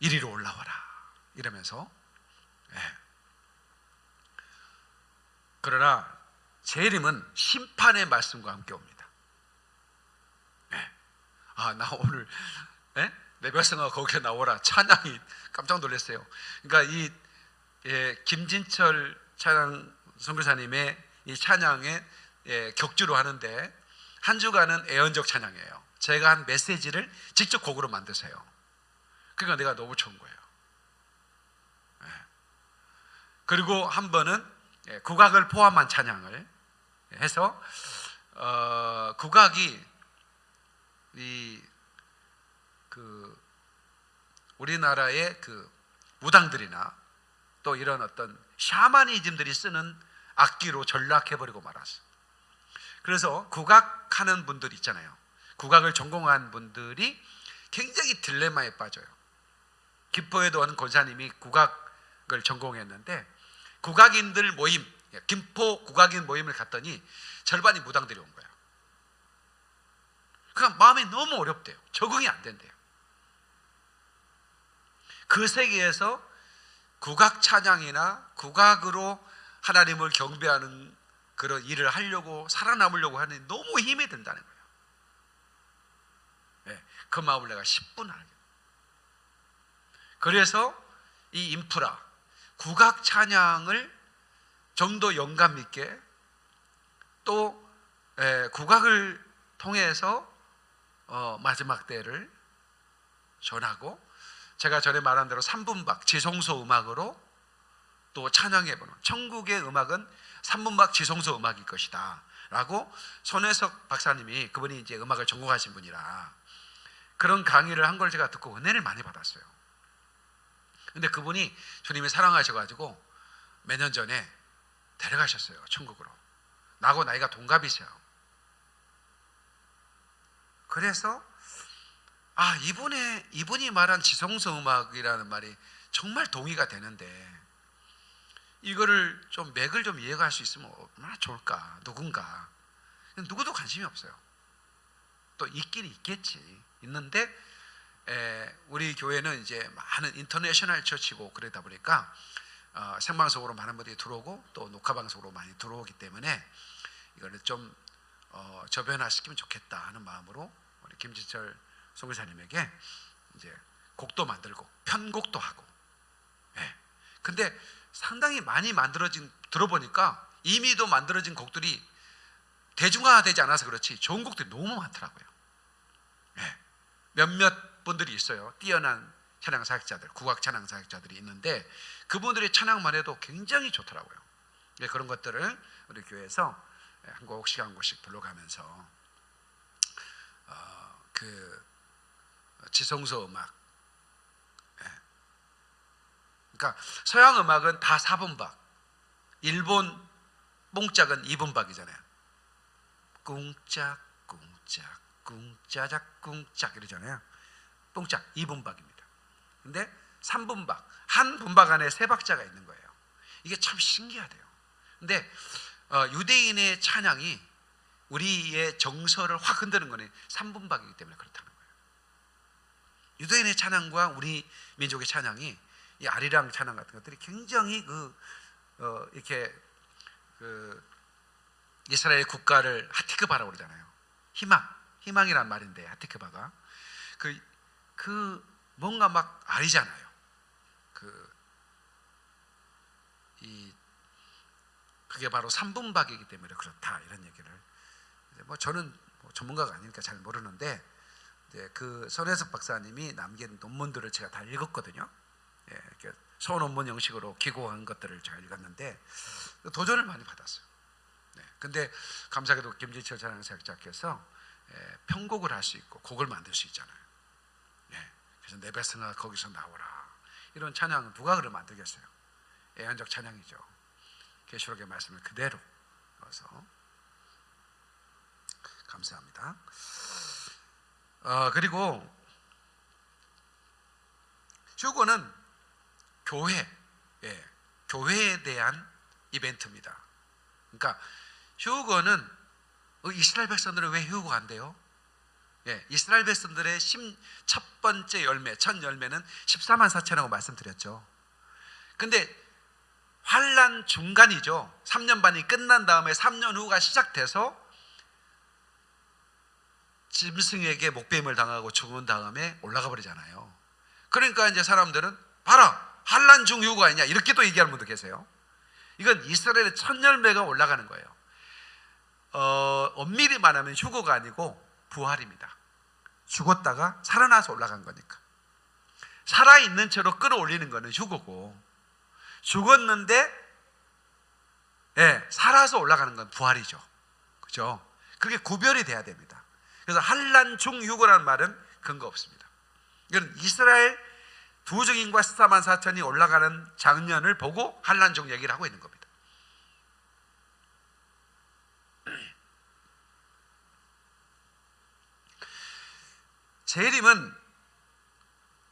이리로 올라와라 이러면서 예. 그러나 재림은 심판의 말씀과 함께 옵니다. 예. 아나 오늘 예? 내 백성아 거기에 나오라 찬양이 깜짝 놀랐어요. 그러니까 이 예, 김진철 찬양 선교사님의 이 찬양에 예, 격주로 하는데 한 주간은 애언적 찬양이에요. 제가 한 메시지를 직접 곡으로 만드세요. 그러니까 내가 너무 좋은 거예요. 예. 그리고 한 번은 예, 국악을 포함한 찬양을 해서 어, 국악이 이 그 우리나라의 그 무당들이나 또 이런 어떤 샤머니즘들이 쓰는 악기로 전락해 버리고 말았어. 그래서 국악하는 분들 있잖아요. 국악을 전공한 분들이 굉장히 딜레마에 빠져요. 김포에도 하는 권사님이 국악을 전공했는데 국악인들 모임, 김포 국악인 모임을 갔더니 절반이 무당들이 온 거예요. 그러니까 마음이 너무 어렵대요. 적응이 안 된대요. 그 세계에서 국악 찬양이나 국악으로 하나님을 경배하는 그런 일을 하려고 살아남으려고 하는 너무 힘이 든다는 거예요. 네, 그 마음을 내가 10분 알게. 그래서 이 인프라 국악 찬양을 좀 더 영감 있게 또 에, 국악을 통해서 어, 마지막 때를 전하고 제가 전에 말한 대로 3분박 지성소 음악으로 또 찬양해보는 천국의 음악은 3분박 지성소 음악일 것이다 라고 손혜석 박사님이 그분이 이제 음악을 전공하신 분이라 그런 강의를 한 걸 제가 듣고 은혜를 많이 받았어요 근데 그분이 주님이 사랑하셔가지고 몇 년 전에 데려가셨어요 천국으로. 나하고 나이가 동갑이세요. 그래서 아 이분의 이분이 말한 지성소 음악이라는 말이 정말 동의가 되는데 이거를 좀 맥을 좀 이해할 수 있으면 얼마나 좋을까? 누군가. 누구도 관심이 없어요. 또 있긴 있겠지. 있는데 에, 우리 교회는 이제 많은 인터내셔널 처치고 그러다 보니까 어, 생방송으로 많은 분들이 들어오고 또 녹화 방송으로 많이 들어오기 때문에 이거를 좀 어, 저변화시키면 좋겠다 하는 마음으로 우리 김지철 송교사님에게 이제 곡도 만들고 편곡도 하고. 예. 근데 상당히 많이 만들어진 들어보니까 이미도 만들어진 곡들이 대중화되지 않아서 그렇지 좋은 곡들이 너무 많더라고요. 예. 몇몇 분들이 있어요. 뛰어난 찬양 사역자들, 국악 찬양 사역자들이 있는데 그분들의 찬양만 해도 굉장히 좋더라고요. 예, 그런 것들을 우리 교회에서 한 곡씩 한 곡씩 불러가면서 어, 그 지성소 음악. 예. 그러니까 서양 음악은 다 4분박. 일본 뽕짝은 2분박이잖아요. 꿍짝 꿍짝 꿍짜작 꿍짝 이러잖아요. 뽕짝 2분박입니다. 근데 3분박 한 분박 안에 세 박자가 있는 거예요. 이게 참 신기하대요. 근데 어, 유대인의 찬양이 우리의 정서를 확 흔드는 거는 3분박이기 때문에 그렇다는 거예요. 유대인의 찬양과 우리 민족의 찬양이 이 아리랑 찬양 같은 것들이 굉장히 그 어, 이렇게 그 이스라엘 국가를 하티크바라고 그러잖아요. 희망, 희망이란 말인데 하티크바가 그, 그 뭔가 막 아리잖아요. 그 이 그게 바로 3분박이기 때문에 그렇다 이런 얘기를 뭐 저는 뭐 전문가가 아니니까 잘 모르는데 이제 그 손혜석 박사님이 남긴 논문들을 제가 다 읽었거든요. 예, 이렇게 소논문 형식으로 기고한 것들을 제가 읽었는데 도전을 많이 받았어요. 네, 근데 감사하게도 김진철 찬양사역자께서 예, 편곡을 할 수 있고 곡을 만들 수 있잖아요. 예, 그래서 내 베스나 거기서 나오라 이런 찬양 누가 그걸 만들겠어요? 애완적 찬양이죠. 계시록의 말씀을 그대로 넣어서 감사합니다. 어, 그리고 휴고는 교회, 예, 교회에 대한 이벤트입니다. 그러니까 휴거는 어, 이스라엘 백성들은 왜안 돼요? 예, 이스라엘 백성들의 심, 첫 번째 열매, 첫 열매는 14만 4천이라고 말씀드렸죠. 근데 환란 중간이죠. 3년 반이 끝난 다음에 3년 후가 시작돼서 짐승에게 목뱀을 당하고 죽은 다음에 올라가 버리잖아요. 그러니까 이제 사람들은 봐라 환란 중 휴가 아니냐 이렇게 또 얘기하는 분도 계세요. 이건 이스라엘의 첫 열매가 올라가는 거예요. 어, 엄밀히 말하면 휴거가 아니고 부활입니다. 죽었다가 살아나서 올라간 거니까. 살아있는 채로 끌어올리는 거는 휴거고 죽었는데 예, 살아서 올라가는 건 부활이죠. 그죠? 그게 구별이 돼야 됩니다. 그래서 한란 중휴거라는 말은 근거 없습니다. 이건 이스라엘 두 증인과 14만 4천이 올라가는 장면을 보고 한란 중 얘기를 하고 있는 겁니다. 재림은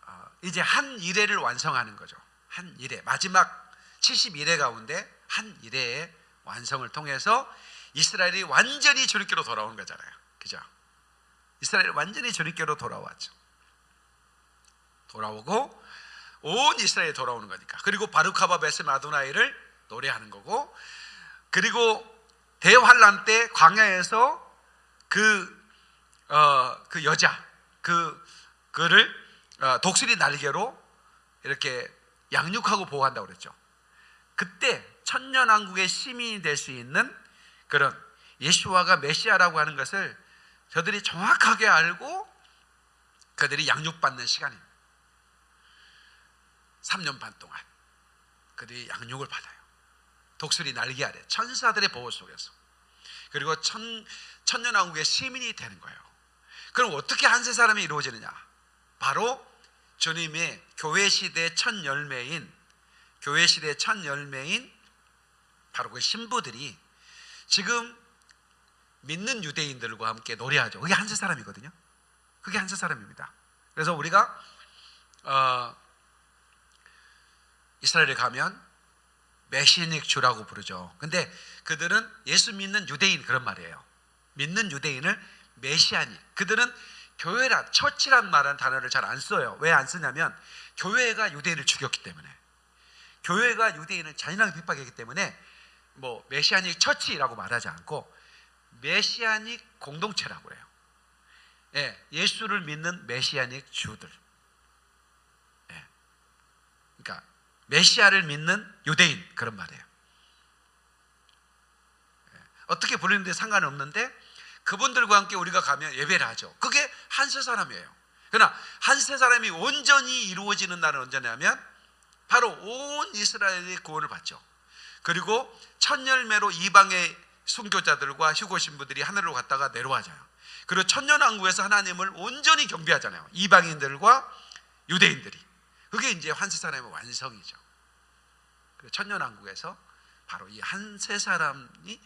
어, 이제 한 일회를 완성하는 거죠. 한 일회 마지막 71회 가운데 한 일회의 완성을 통해서 이스라엘이 완전히 주님께로 돌아오는 거잖아요. 그죠? 이스라엘이 완전히 주님께로 돌아왔죠. 돌아오고 온 이스라엘이 돌아오는 거니까. 그리고 바루카바 베스 아도나이를 노래하는 거고 그리고 대환란 때 광야에서 그, 어, 그 여자 그 그를 어, 독수리 날개로 이렇게 양육하고 보호한다고 그랬죠. 그때 천년왕국의 시민이 될 수 있는 그런 예수와가 메시아라고 하는 것을 저들이 정확하게 알고 그들이 양육받는 시간입니다. 3년 반 동안 그들이 양육을 받아요. 독수리 날개 아래 천사들의 보호 속에서 그리고 천, 천년왕국의 시민이 되는 거예요. 그럼 어떻게 한세 사람이 이루어지느냐? 바로 주님의 교회 시대의 첫 열매인 교회 시대의 첫 열매인 바로 그 신부들이 지금 믿는 유대인들과 함께 노래하죠. 그게 한세 사람이거든요. 그게 한세 사람입니다. 그래서 우리가 어, 이스라엘에 가면 Messianic Jew라고 부르죠. 근데 그들은 예수 믿는 유대인 그런 말이에요. 믿는 유대인을 Messianic. 그들은 교회라 church란 말은 단어를 잘 안 써요. 왜 안 쓰냐면 교회가 유대인을 죽였기 때문에. 교회가 유대인을 잔인하게 핍박했기 때문에 뭐 Messianic church라고 말하지 않고 Messianic 공동체라고 해요. 예, 예수를 믿는 Messianic Jew들. 예. 그러니까 메시아를 믿는 유대인 그런 말이에요. 예. 어떻게 부르는데 상관없는데 그분들과 함께 우리가 가면 예배를 하죠. 그게 한 세 사람이에요. 그러나 한 세 사람이 온전히 이루어지는 날은 언제냐면 바로 온 이스라엘이 구원을 받죠. 그리고 첫 열매로 이방의 순교자들과 휴고 신부들이 하늘로 갔다가 내려와져요. 그리고 천년 왕국에서 하나님을 온전히 경배하잖아요. 이방인들과 유대인들이. 그게 이제 한 세 사람의 완성이죠. 천년 왕국에서 바로 이 한 세 사람이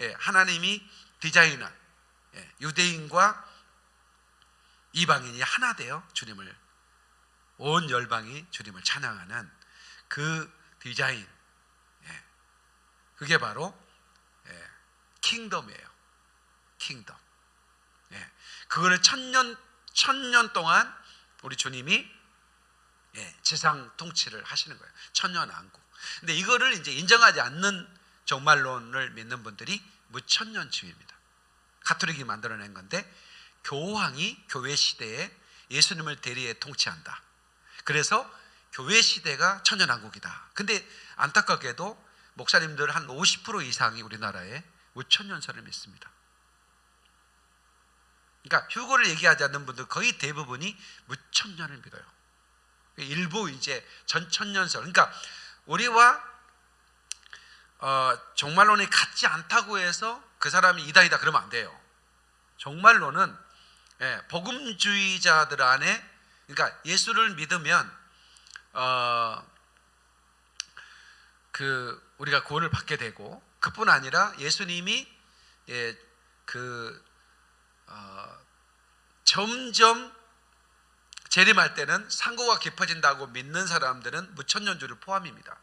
예, 하나님이 디자인한 예, 유대인과 이방인이 하나 되어 주님을 온 열방이 주님을 찬양하는 그 디자인 예, 그게 바로 킹덤이에요. 킹덤. 예. 그거를 천년 천년 동안 우리 주님이 예, 지상 통치를 하시는 거예요. 천년 왕국. 근데 이거를 이제 인정하지 않는 종말론을 믿는 분들이 무천년주의입니다. 가톨릭이 만들어낸 건데 교황이 교회 시대에 예수님을 대리해 통치한다. 그래서 교회 시대가 천년왕국이다. 근데 안타깝게도 목사님들 한 50% 이상이 우리나라에 무천년설을 믿습니다. 그러니까 휴거를 얘기하지 않는 분들 거의 대부분이 무천년을 믿어요. 일부 이제 전천년설. 그러니까 우리와 어, 종말론이 같지 않다고 해서 그 사람이 이다이다 그러면 안 돼요. 종말론은 예, 복음주의자들 안에 그러니까 예수를 믿으면 어, 그 우리가 구원을 받게 되고 그뿐 아니라 예수님이 예, 그 어, 점점 재림할 때는 상고가 깊어진다고 믿는 사람들은 무천년주를 포함입니다.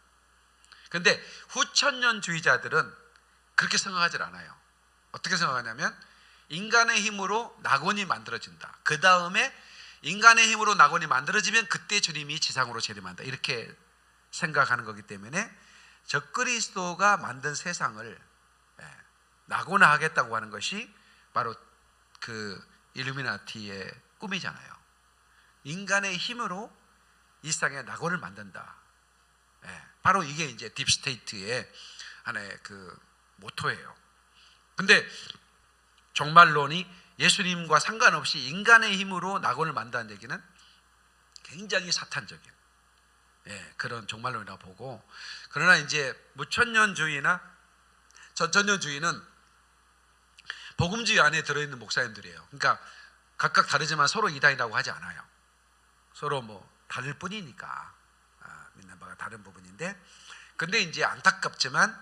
근데 후천년주의자들은 그렇게 생각하지 않아요. 어떻게 생각하냐면 인간의 힘으로 낙원이 만들어진다. 그 다음에 인간의 힘으로 낙원이 만들어지면 그때 주님이 지상으로 재림한다. 이렇게 생각하는 거기 때문에 적그리스도가 만든 세상을 예, 낙원화하겠다고 하는 것이 바로 그 일루미나티의 꿈이잖아요. 인간의 힘으로 이 세상에 낙원을 만든다. 예, 바로 이게 이제 딥스테이트의 하나의 그 모토예요. 근데 종말론이 예수님과 상관없이 인간의 힘으로 낙원을 만든다는 얘기는 굉장히 사탄적인 예, 그런 종말론이라 보고 그러나 이제 무천년주의나 전천년주의는 복음주의 안에 들어있는 목사님들이에요. 그러니까 각각 다르지만 서로 이단이라고 하지 않아요. 서로 뭐 다를 뿐이니까 아, 믿는 바가 다른 부분인데 근데 이제 안타깝지만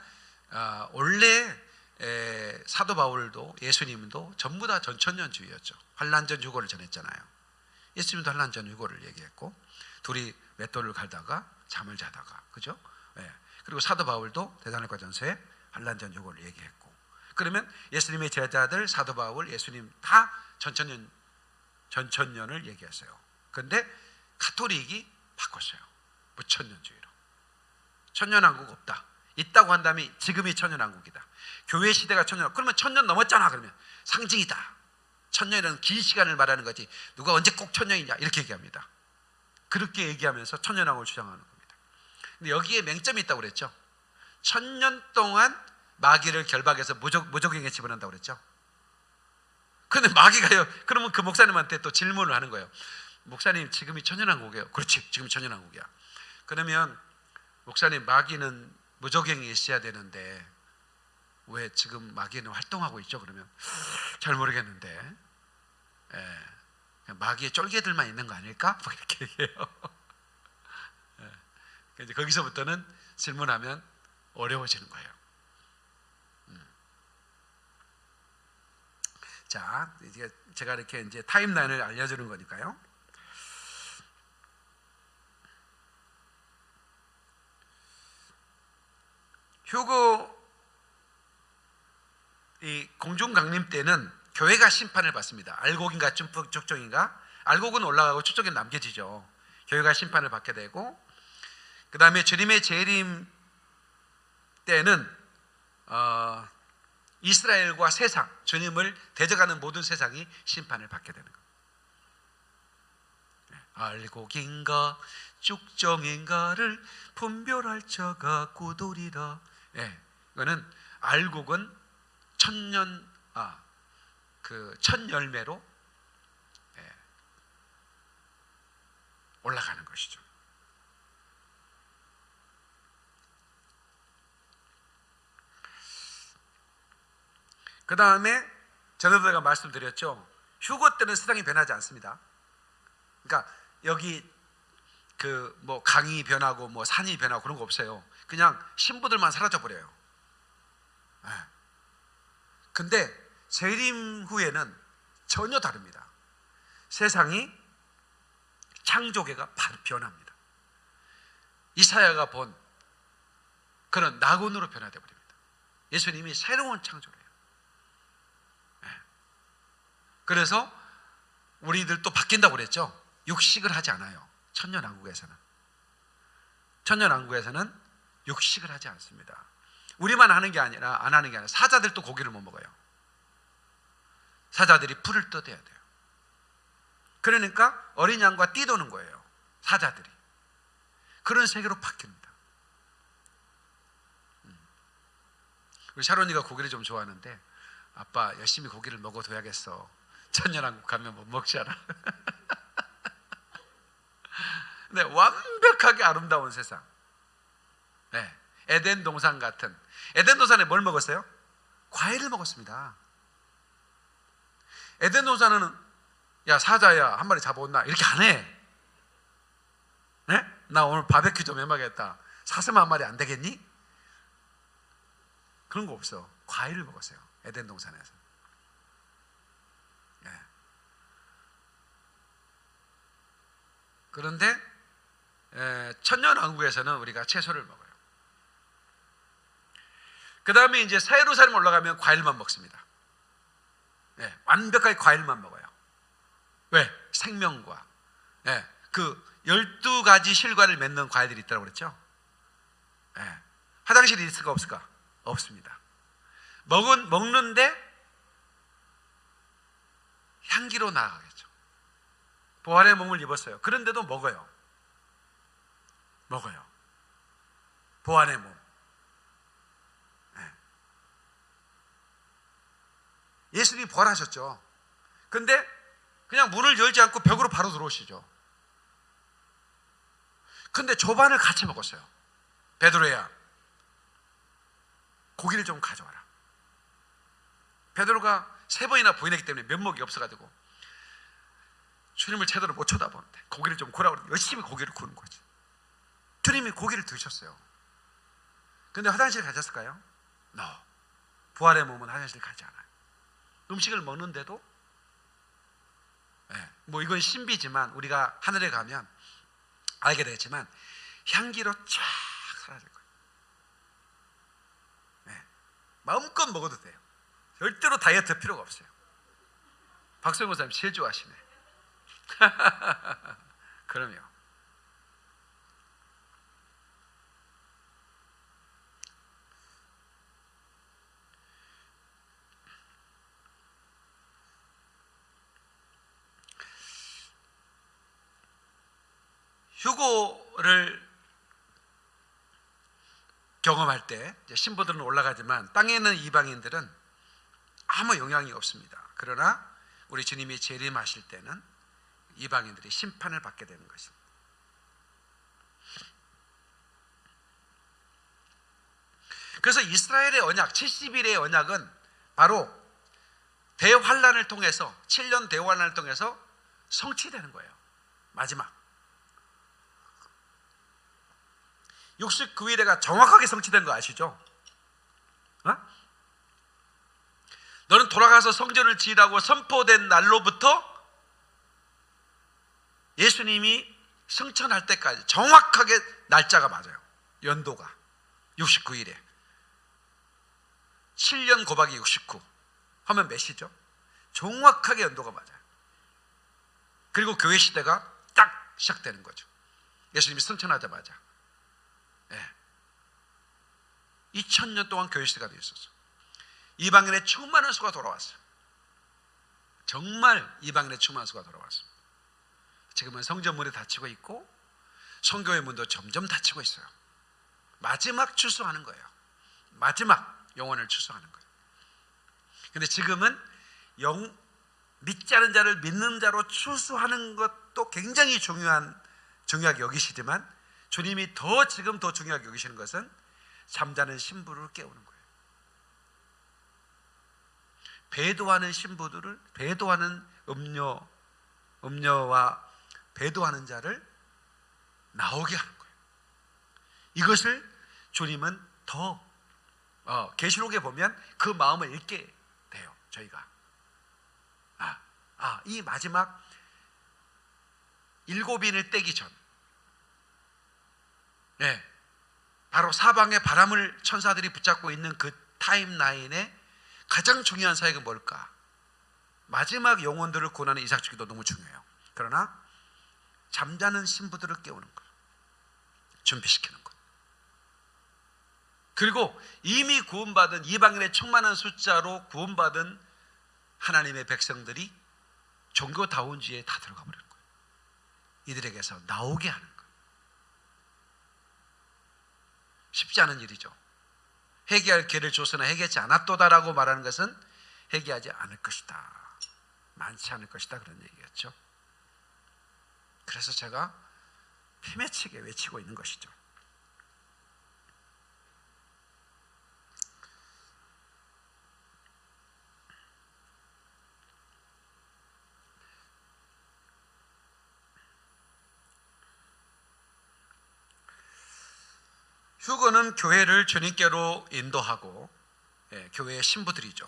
아, 원래 에, 사도 바울도 예수님도 전부 다 전천년주의였죠. 환란전 유고를 전했잖아요. 예수님도 환란전 유고를 얘기했고 둘이 맷돌을 갈다가 잠을 자다가 그죠? 예. 그리고 사도 바울도 대단할과 전서에 환란전 유고를 얘기했고 그러면 예수님의 제자들 사도 바울 예수님 다 전천년 전천년을 얘기했어요. 근데 가톨릭이 바꿨어요. 무천년주의로. 천년왕국 없다. 있다고 한다면 지금이 천년왕국이다. 교회 시대가 천년. 그러면 천년 넘었잖아. 그러면 상징이다. 천년이라는 긴 시간을 말하는 거지. 누가 언제 꼭 천년이냐 이렇게 얘기합니다. 그렇게 얘기하면서 천년왕국을 주장하는 겁니다. 근데 여기에 맹점이 있다고 그랬죠. 천년 동안 마귀를 결박해서 무적, 무적행에 집어넣는다고 그랬죠. 근데 마귀가요. 그러면 그 목사님한테 또 질문을 하는 거예요. 목사님 지금이 천연왕국이에요. 그렇지. 지금 천연왕국이야. 그러면 목사님 마귀는 무적행에 있어야 되는데 왜 지금 마귀는 활동하고 있죠? 그러면 잘 모르겠는데 예, 마귀의 쫄개들만 있는 거 아닐까? 뭐 이렇게 얘기해요. 예, 이제 거기서부터는 질문하면 어려워지는 거예요. 음. 자, 제가 이렇게 이제 타임라인을 알려주는 거니까요. 휴고 이 공중 강림 때는 교회가 심판을 받습니다. 알곡인가 축적인가? 알곡은 올라가고 축적은 남겨지죠. 교회가 심판을 받게 되고 그 다음에 주님의 재림 때는 어, 이스라엘과 세상 주님을 대적하는 모든 세상이 심판을 받게 되는 거예요. 알곡인가 쭉정인가를 분별할 자가 고돌이라. 예, 이거는 알곡은 천년 아 그 천 열매로 예, 올라가는 것이죠. 그 다음에 전에도 가 말씀드렸죠. 휴고 때는 세상이 변하지 않습니다. 그러니까 여기 그 뭐 강이 변하고 뭐 산이 변하고 그런 거 없어요. 그냥 신부들만 사라져 버려요. 예. 근데 재림 후에는 전혀 다릅니다. 세상이 창조계가 변합니다. 이사야가 본 그런 낙원으로 변화되어 버립니다. 예수님이 새로운 창조를 해요. 예. 그래서 우리들 또 바뀐다고 그랬죠. 육식을 하지 않아요. 천년왕국에서는. 천년왕국에서는 육식을 하지 않습니다. 우리만 하는 게 아니라 안 하는 게 아니라 사자들도 고기를 못 먹어요. 사자들이 풀을 뜯어야 돼요. 그러니까 어린 양과 뛰도는 거예요. 사자들이. 그런 세계로 바뀝니다. 음. 우리 샤론이가 고기를 좀 좋아하는데 아빠 열심히 고기를 먹어둬야겠어. 천년왕국 가면 못 먹잖아. 네, 완벽하게 아름다운 세상. 네, 에덴 동산 같은 에덴 동산에 뭘 먹었어요? 과일을 먹었습니다. 에덴 동산은 야 사자야 한 마리 잡아온나 이렇게 안 해. 네? 나 오늘 바베큐 좀 해먹겠다. 사슴 한 마리 안 되겠니? 그런 거 없어. 과일을 먹었어요. 에덴 동산에서. 네. 그런데 에, 천년 왕국에서는 우리가 채소를 먹어요. 그 다음에 이제 세루살렘 올라가면 과일만 먹습니다. 예, 완벽하게 과일만 먹어요. 왜? 생명과 예, 그 열두 가지 실과를 맺는 과일들이 있다고 그랬죠. 예, 화장실이 있을까 없을까? 없습니다. 먹은 먹는데 향기로 나아가겠죠. 부활의 몸을 입었어요. 그런데도 먹어요. 먹어요. 부활의 몸. 예수님이 부활하셨죠. 근데 그냥 문을 열지 않고 벽으로 바로 들어오시죠. 근데 조반을 같이 먹었어요. 베드로야, 고기를 좀 가져와라. 베드로가 세 번이나 부인했기 때문에 면목이 없어가지고 주님을 제대로 못 쳐다보는데 고기를 좀 구라고 열심히 고기를 구는 거지. 주님이 고기를 드셨어요. 근데 화장실 가셨을까요? No. 부활의 몸은 화장실 가지 않아요. 음식을 먹는데도 예, 뭐 이건 신비지만 우리가 하늘에 가면 알게 되지만 향기로 쫙 사라질 거예요. 예, 마음껏 먹어도 돼요. 절대로 다이어트 필요가 없어요. 박성호 목사님 제일 좋아하시네. 그럼요. 휴고를 경험할 때 신부들은 올라가지만 땅에 있는 이방인들은 아무 영향이 없습니다. 그러나 우리 주님이 재림하실 때는 이방인들이 심판을 받게 되는 것입니다. 그래서 이스라엘의 언약 70일의 언약은 바로 대환란을 통해서 7년 대환란을 통해서 성취되는 거예요. 마지막 69일에가 정확하게 성취된 거 아시죠? 어? 너는 돌아가서 성전을 지으라고 선포된 날로부터 예수님이 승천할 때까지 정확하게 날짜가 맞아요. 연도가 69일에 7년 곱하기 69 하면 몇이죠? 정확하게 연도가 맞아요. 그리고 교회 시대가 딱 시작되는 거죠. 예수님이 승천하자마자 예. 2000년 동안 교회 시대가 되어 있었어. 이방인의 충만한 수가 돌아왔어요. 정말 이방인의 충만한 수가 돌아왔습니다. 지금은 성전문이 닫히고 있고 성교의 문도 점점 닫히고 있어요. 마지막 출소하는 거예요. 마지막 영혼을 출소하는 거예요. 근데 지금은 영 믿지 않은 자를 믿는 자로 출소하는 것도 굉장히 중요한 중요하게 여기시지만 주님이 더 지금 더 중요하게 여기시는 것은 잠자는 신부를 깨우는 거예요. 배도하는 신부들을 배도하는 음녀 음녀와 배도하는 자를 나오게 하는 거예요. 이것을 주님은 더 어, 계시록에 보면 그 마음을 읽게 돼요. 저희가 아, 아, 이 마지막 일곱인을 떼기 전 예. 바로 사방에 바람을 천사들이 붙잡고 있는 그 타임라인에 가장 중요한 사역은 뭘까? 마지막 영혼들을 구원하는 이삭주기도 너무 중요해요. 그러나 잠자는 신부들을 깨우는 것, 준비시키는 것. 그리고 이미 구원받은 이방인의 충만한 숫자로 구원받은 하나님의 백성들이 종교다운지에 다 들어가 버리는 거예요. 이들에게서 나오게 하는 거예요. 쉽지 않은 일이죠. 회개할 기회를 줬으나 회개하지 않았도다라고 말하는 것은 회개하지 않을 것이다. 많지 않을 것이다 그런 얘기였죠. 그래서 제가 피매치게 외치고 있는 것이죠. 휴거는 교회를 주님께로 인도하고 예, 교회의 신부들이죠.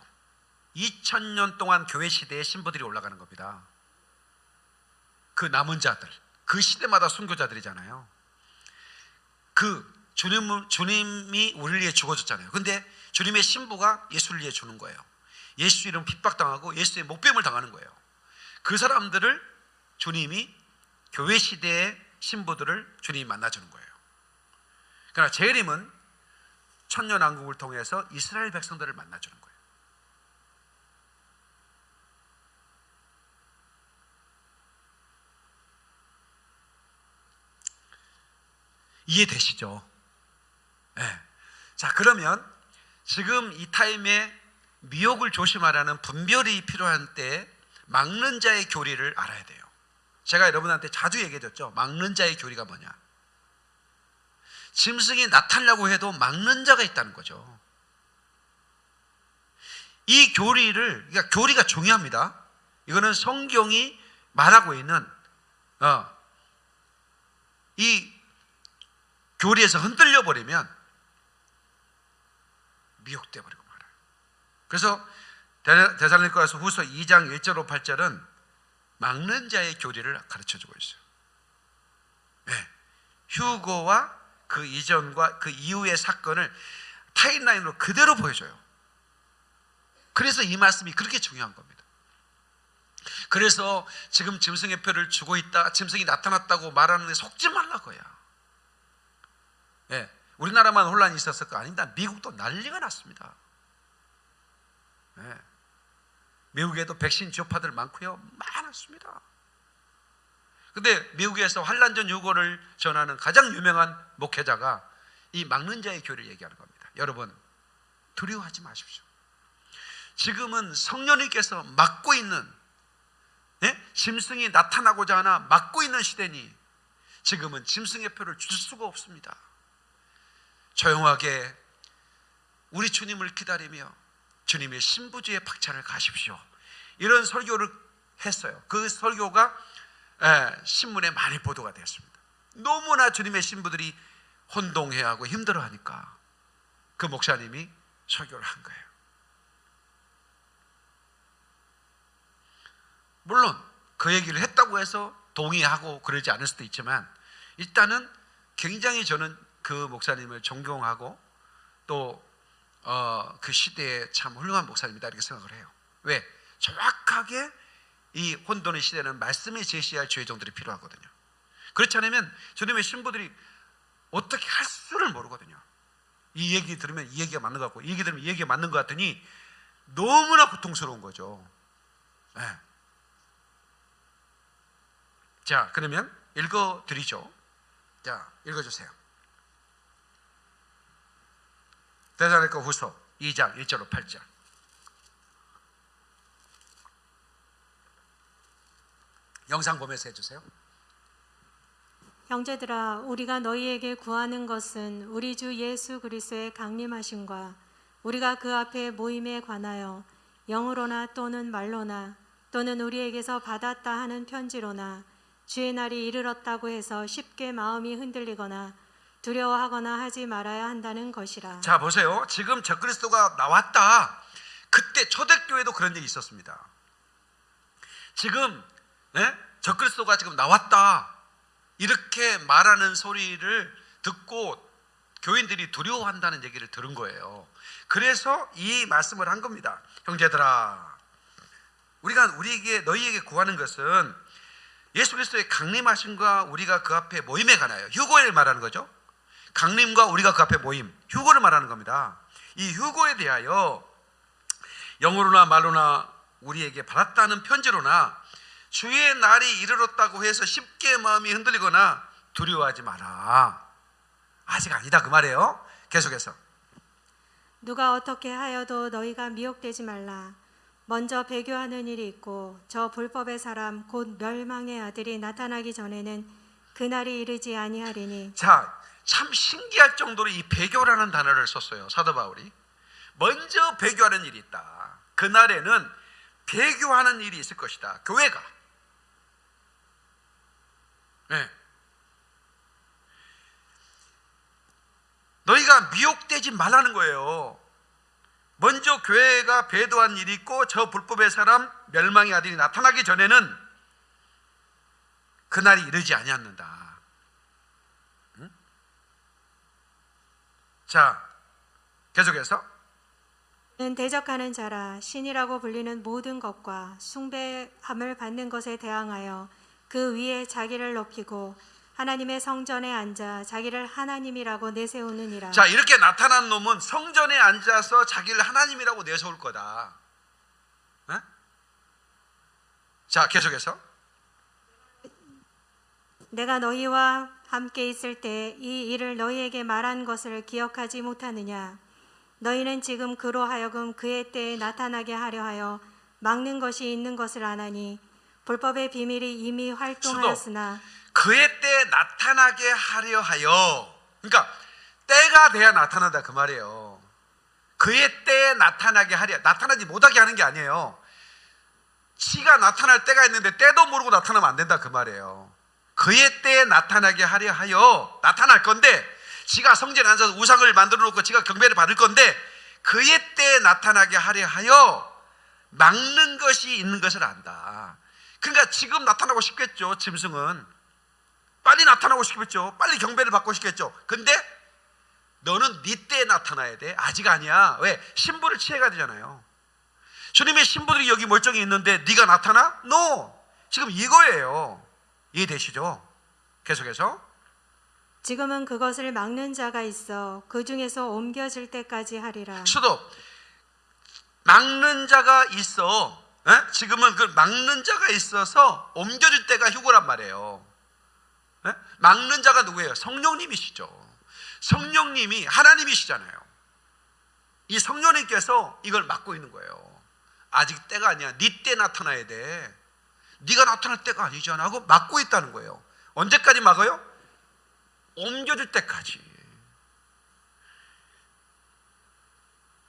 2000년 동안 교회 시대의 신부들이 올라가는 겁니다. 그 남은 자들, 그 시대마다 순교자들이잖아요. 그 주님, 주님이 우리를 위해 죽어줬잖아요. 근데 주님의 신부가 예수를 위해 주는 거예요. 예수 이름 핍박당하고 예수의 목뱀을 당하는 거예요. 그 사람들을 주님이 교회 시대의 신부들을 주님이 만나주는 거예요. 그러나 재림은 천년 왕국을 통해서 이스라엘 백성들을 만나주는 거예요. 이해되시죠? 네. 자, 그러면 지금 이 타임에 미혹을 조심하라는 분별이 필요한 때 막는 자의 교리를 알아야 돼요. 제가 여러분한테 자주 얘기해줬죠. 막는 자의 교리가 뭐냐? 짐승이 나타나려고 해도 막는 자가 있다는 거죠. 이 교리를, 그러니까 교리가 중요합니다. 이거는 성경이 말하고 있는, 어, 이 교리에서 흔들려 버리면 미혹돼 버리고 말아요. 그래서 대살로니가서 후서 2장 1절 8절은 막는 자의 교리를 가르쳐 주고 있어요. 네. 휴고와 그 이전과 그 이후의 사건을 타임라인으로 그대로 보여줘요. 그래서 이 말씀이 그렇게 중요한 겁니다. 그래서 지금 짐승의 표를 주고 있다, 짐승이 나타났다고 말하는데 속지 말라고요. 예, 우리나라만 혼란이 있었을 거 아닙니다. 미국도 난리가 났습니다. 예, 미국에도 백신 주파들 많고요, 많았습니다. 근데 미국에서 환란전 유고를 전하는 가장 유명한 목회자가 이 막는 자의 교리를 얘기하는 겁니다. 여러분 두려워하지 마십시오. 지금은 성령님께서 막고 있는 예? 짐승이 나타나고자 하나 막고 있는 시대니 지금은 짐승의 표를 줄 수가 없습니다. 조용하게 우리 주님을 기다리며 주님의 신부주의 박차를 가십시오. 이런 설교를 했어요. 그 설교가 예, 신문에 많이 보도가 되었습니다. 너무나 주님의 신부들이 혼동해하고 힘들어하니까 그 목사님이 설교를 한 거예요. 물론 그 얘기를 했다고 해서 동의하고 그러지 않을 수도 있지만 일단은 굉장히 저는 그 목사님을 존경하고 또 어, 그 시대에 참 훌륭한 목사님이다 이렇게 생각을 해요. 왜? 정확하게 이 혼돈의 시대는 말씀이 제시할 죄종들이 필요하거든요. 그렇지 않으면 주님의 신부들이 어떻게 할 수를 모르거든요. 이 얘기 들으면 이 얘기가 맞는 것 같고 이 얘기 들으면 이 얘기가 맞는 것 같더니 너무나 고통스러운 거죠. 네. 자, 그러면 읽어 드리죠. 자, 읽어 주세요. 대사니까 후서 2장 1절로 8절. 영상 보면서 해주세요.
형제들아 우리가 너희에게 구하는 것은 우리 주 예수 그리스도의 강림하심과 우리가 그 앞에 모임에 관하여 영으로나 또는 말로나 또는 우리에게서 받았다 하는 편지로나 주의 날이 이르렀다고 해서 쉽게 마음이 흔들리거나 두려워하거나 하지 말아야 한다는 것이라.
자 보세요. 지금 적그리스도가 나왔다. 그때 초대교회도 그런 일이 있었습니다. 지금 네? 적그리스도가 지금 나왔다. 이렇게 말하는 소리를 듣고 교인들이 두려워한다는 얘기를 들은 거예요. 그래서 이 말씀을 한 겁니다. 형제들아, 우리가 우리에게 너희에게 구하는 것은 예수 그리스도의 강림하심과 우리가 그 앞에 모임에 관하여 휴고를 말하는 거죠. 강림과 우리가 그 앞에 모임, 휴고를 말하는 겁니다. 이 휴고에 대하여 영어로나 말로나 우리에게 받았다는 편지로나 주의 날이 이르렀다고 해서 쉽게 마음이 흔들리거나 두려워하지 마라. 아직 아니다 그 말이에요. 계속해서
누가 어떻게 하여도 너희가 미혹되지 말라. 먼저 배교하는 일이 있고 저 불법의 사람 곧 멸망의 아들이 나타나기 전에는 그날이 이르지 아니하리니
자, 참 신기할 정도로 이 배교라는 단어를 썼어요. 사도 바울이. 먼저 배교하는 일이 있다. 그날에는 배교하는 일이 있을 것이다. 교회가. 네. 너희가 미혹되지 말라는 거예요. 먼저 교회가 배도한 일이 있고 저 불법의 사람 멸망의 아들이 나타나기 전에는 그날이 이르지 아니었는다. 자, 계속해서
는 대적하는 자라 신이라고 불리는 모든 것과 숭배함을 받는 것에 대항하여 그 위에 자기를 높이고 하나님의 성전에 앉아 자기를 하나님이라고 내세우느니라.
자 이렇게 나타난 놈은 성전에 앉아서 자기를 하나님이라고 내세울 거다. 에? 자 계속해서
내가 너희와 함께 있을 때 이 일을 너희에게 말한 것을 기억하지 못하느냐? 너희는 지금 그로 하여금 그의 때에 나타나게 하려 하여 막는 것이 있는 것을 아나니 불법의 비밀이 이미 활동하였으나
그의 때에 나타나게 하려 하여 그러니까 때가 돼야 나타난다 그 말이에요. 그의 때에 나타나게 하려 나타나지 못하게 하는 게 아니에요. 지가 나타날 때가 있는데 때도 모르고 나타나면 안 된다 그 말이에요. 그의 때에 나타나게 하려 하여 나타날 건데 지가 성전에 앉아서 우상을 만들어 놓고 지가 경배를 받을 건데 그의 때에 나타나게 하려 하여 막는 것이 있는 것을 안다. 그러니까 지금 나타나고 싶겠죠. 짐승은 빨리 나타나고 싶겠죠. 빨리 경배를 받고 싶겠죠. 근데 너는 네 때에 나타나야 돼. 아직 아니야. 왜? 신부를 취해가 되잖아요. 주님의 신부들이 여기 멀쩡히 있는데 네가 나타나? No. 지금 이거예요. 이해되시죠? 계속해서
지금은 그것을 막는 자가 있어 그 중에서 옮겨질 때까지 하리라.
수도 막는 자가 있어. 에? 지금은 그 막는 자가 있어서 옮겨질 때가 휴고란 말이에요. 에? 막는 자가 누구예요? 성령님이시죠. 성령님이 하나님이시잖아요. 이 성령님께서 이걸 막고 있는 거예요. 아직 때가 아니야. 네 때 나타나야 돼. 네가 나타날 때가 아니잖아 하고 막고 있다는 거예요. 언제까지 막아요? 옮겨질 때까지.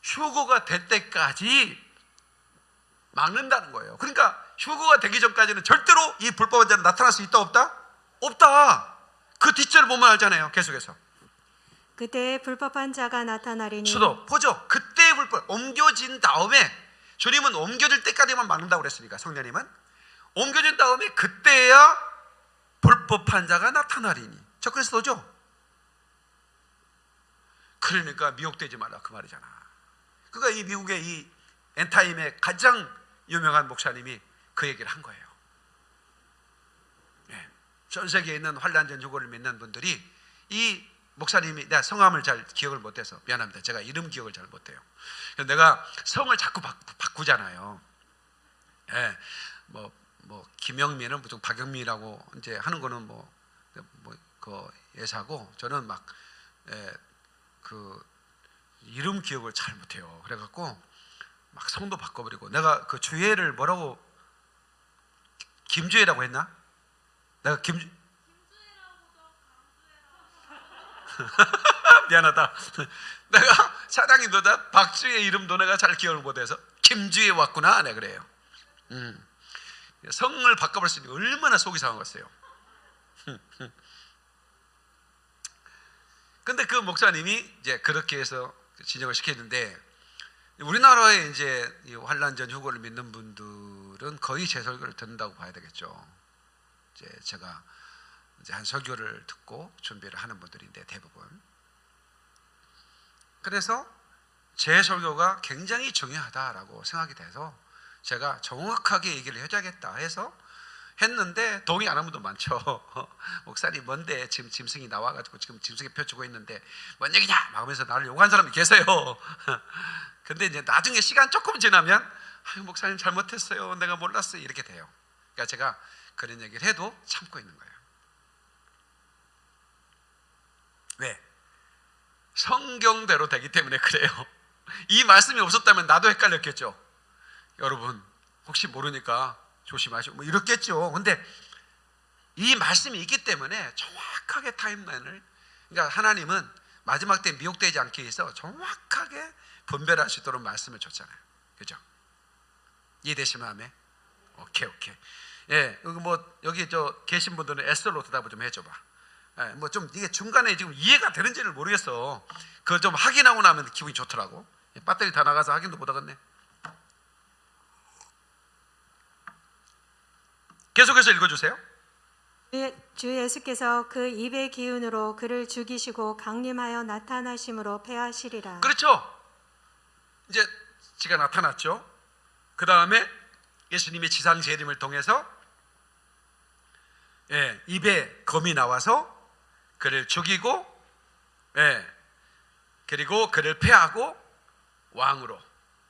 휴고가 될 때까지 막는다는 거예요. 그러니까 휴고가 되기 전까지는 절대로 이 불법한 자는 나타날 수 있다 없다? 없다. 그 뒷절을 보면 알잖아요. 계속해서.
그때 불법한 자가 나타나리니
수도 보죠. 그때 불법 옮겨진 다음에 주님은 옮겨질 때까지만 막는다고 그랬으니까 성령님은 옮겨진 다음에 그때야 불법한 자가 나타나리니. 저 그리스도죠. 그러니까 미혹되지 말라 그 말이잖아. 그러니까 이 미국의 이 엔타임의 가장 유명한 목사님이 그 얘기를 한 거예요. 예. 전 세계에 있는 환란전 휴고를 믿는 분들이 이 목사님이 내가 성함을 잘 기억을 못해서 미안합니다. 제가 이름 기억을 잘 못해요. 내가 성을 자꾸 바, 바꾸 잖아요. 예, 뭐, 뭐 김영민은 보통 박영민이라고 이제 하는 거는 뭐, 뭐 그 예사고 저는 막 예, 그 이름 기억을 잘 못해요. 그래갖고 막 성도 바꿔버리고 내가 그 주혜를 뭐라고 김주혜라고 했나? 내가 김 미안하다. 내가 사장님 너다 박주혜 이름도 내가 잘 기억을 못해서 김주혜 왔구나. 네 그래요. 음. 성을 게 얼마나 속이 상한 거였어요. 근데 그 목사님이 이제 그렇게 해서 진정을 시켰는데 우리나라에 이제 이 환란전 휴고를 믿는 분들은 거의 제 설교를 듣는다고 봐야 되겠죠. 이제 제가 이제 한 설교를 듣고 준비를 하는 분들인데 대부분. 그래서 제 설교가 굉장히 중요하다라고 생각이 돼서 제가 정확하게 얘기를 해줘야겠다 해서 했는데 동의 안한 분도 많죠. 목사님 뭔데 지금 짐승이 나와가지고 지금 짐승이 펴주고 있는데 뭔 얘기냐 막 하면서 나를 욕한 사람이 계세요. 근데 이제 나중에 시간 조금 지나면 아유 목사님 잘못했어요. 내가 몰랐어요. 이렇게 돼요. 그러니까 제가 그런 얘기를 해도 참고 있는 거예요. 왜? 성경대로 되기 때문에 그래요. 이 말씀이 없었다면 나도 헷갈렸겠죠. 여러분 혹시 모르니까 조심하시고 뭐 이렇겠죠. 근데 이 말씀이 있기 때문에 정확하게 타임라인을 그러니까 하나님은 마지막 때 미혹되지 않기 위해서 정확하게 분별할 수 있도록 말씀을 줬잖아요. 그죠? 이해되시 마음에? 오케이 오케이. 예, 뭐 여기 저 계신 분들은 에스더로 대답을 좀 해줘봐. 예, 뭐 좀 이게 중간에 지금 이해가 되는지를 모르겠어. 그거 좀 확인하고 나면 기분이 좋더라고. 예, 배터리 다 나가서 확인도 못 하겠네. 계속해서 읽어주세요.
주 예수께서 그 입의 기운으로 그를 죽이시고 강림하여 나타나심으로 패하시리라.
그렇죠. 이제 지가 나타났죠. 그 다음에 예수님의 지상 재림을 통해서 예, 입에 검이 나와서 그를 죽이고 예, 그리고 그를 패하고 왕으로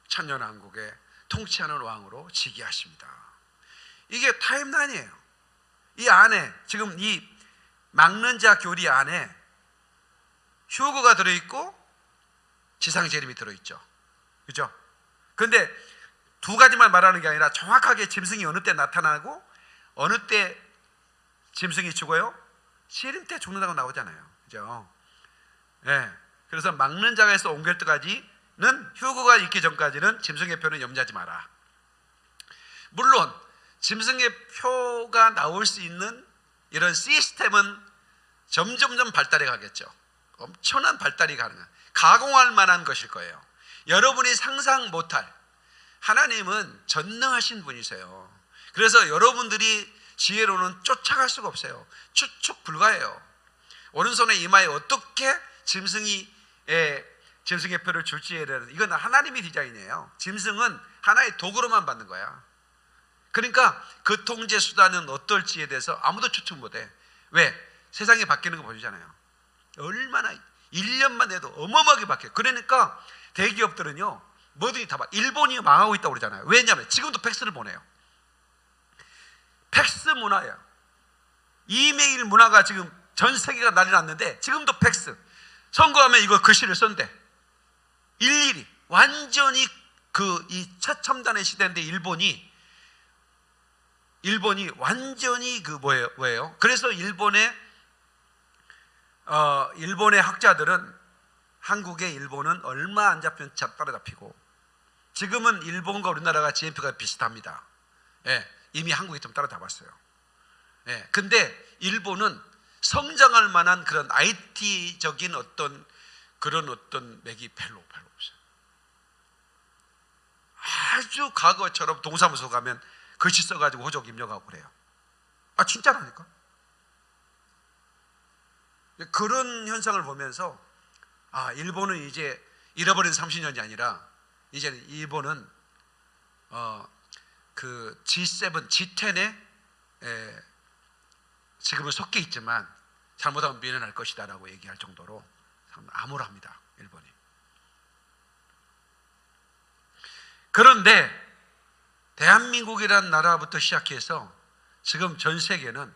천년왕국의 통치하는 왕으로 즉위하십니다. 이게 타임라인이에요. 이 안에 지금 이 막는 자 교리 안에 휴거가 들어있고 지상 재림이 들어있죠. 그죠? 근데 두 가지만 말하는 게 아니라 정확하게 짐승이 어느 때 나타나고 어느 때 짐승이 죽어요? 시림 때 죽는다고 나오잖아요. 그죠? 예. 그래서 막는 자가에서 옮길 때까지는 휴거가 있기 전까지는 짐승의 표는 염려하지 마라. 물론 짐승의 표가 나올 수 있는 이런 시스템은 점점점 발달해 가겠죠. 엄청난 발달이 가능한 가공할 만한 것일 거예요. 여러분이 상상 못할 하나님은 전능하신 분이세요. 그래서 여러분들이 지혜로는 쫓아갈 수가 없어요. 추측 불가해요. 오른손에 이마에 어떻게 짐승이 에, 짐승의 표를 줄지에 대한 이건 하나님의 디자인이에요. 짐승은 하나의 도구로만 받는 거야. 그러니까 그 통제 수단은 어떨지에 대해서 아무도 추측 못해. 왜? 세상이 바뀌는 거 보이잖아요. 얼마나 1년만 해도 어마어마하게 바뀌어요. 그러니까 대기업들은요. 뭐든지 다 봐. 일본이 망하고 있다고 그러잖아요. 왜냐하면 지금도 팩스를 보내요. 팩스 문화예요. 이메일 문화가 지금 전 세계가 난리 났는데 지금도 팩스. 선거하면 이거 글씨를 쓴대. 일일이 완전히 그이 최첨단의 시대인데 일본이 일본이 완전히 그 뭐예요? 그래서 일본의 어 일본의 학자들은 한국의 일본은 얼마 안 잡히면 따라잡히고 지금은 일본과 우리나라가 GNP가 비슷합니다. 예, 이미 한국이 좀 따라잡았어요. 예, 근데 일본은 성장할 만한 그런 IT적인 어떤 그런 어떤 맥이 별로 별로 없어요. 아주 과거처럼 동사무소 가면 글씨 써가지고 호적 입력하고 그래요. 아 진짜라니까. 그런 현상을 보면서 아 일본은 이제 잃어버린 30년이 아니라 이제는 일본은 어 그 G7, G10에 에, 지금은 섞여 있지만 잘못하면 미련할 것이다 라고 얘기할 정도로 참 암울합니다 일본이. 그런데 대한민국이라는 나라부터 시작해서 지금 전 세계는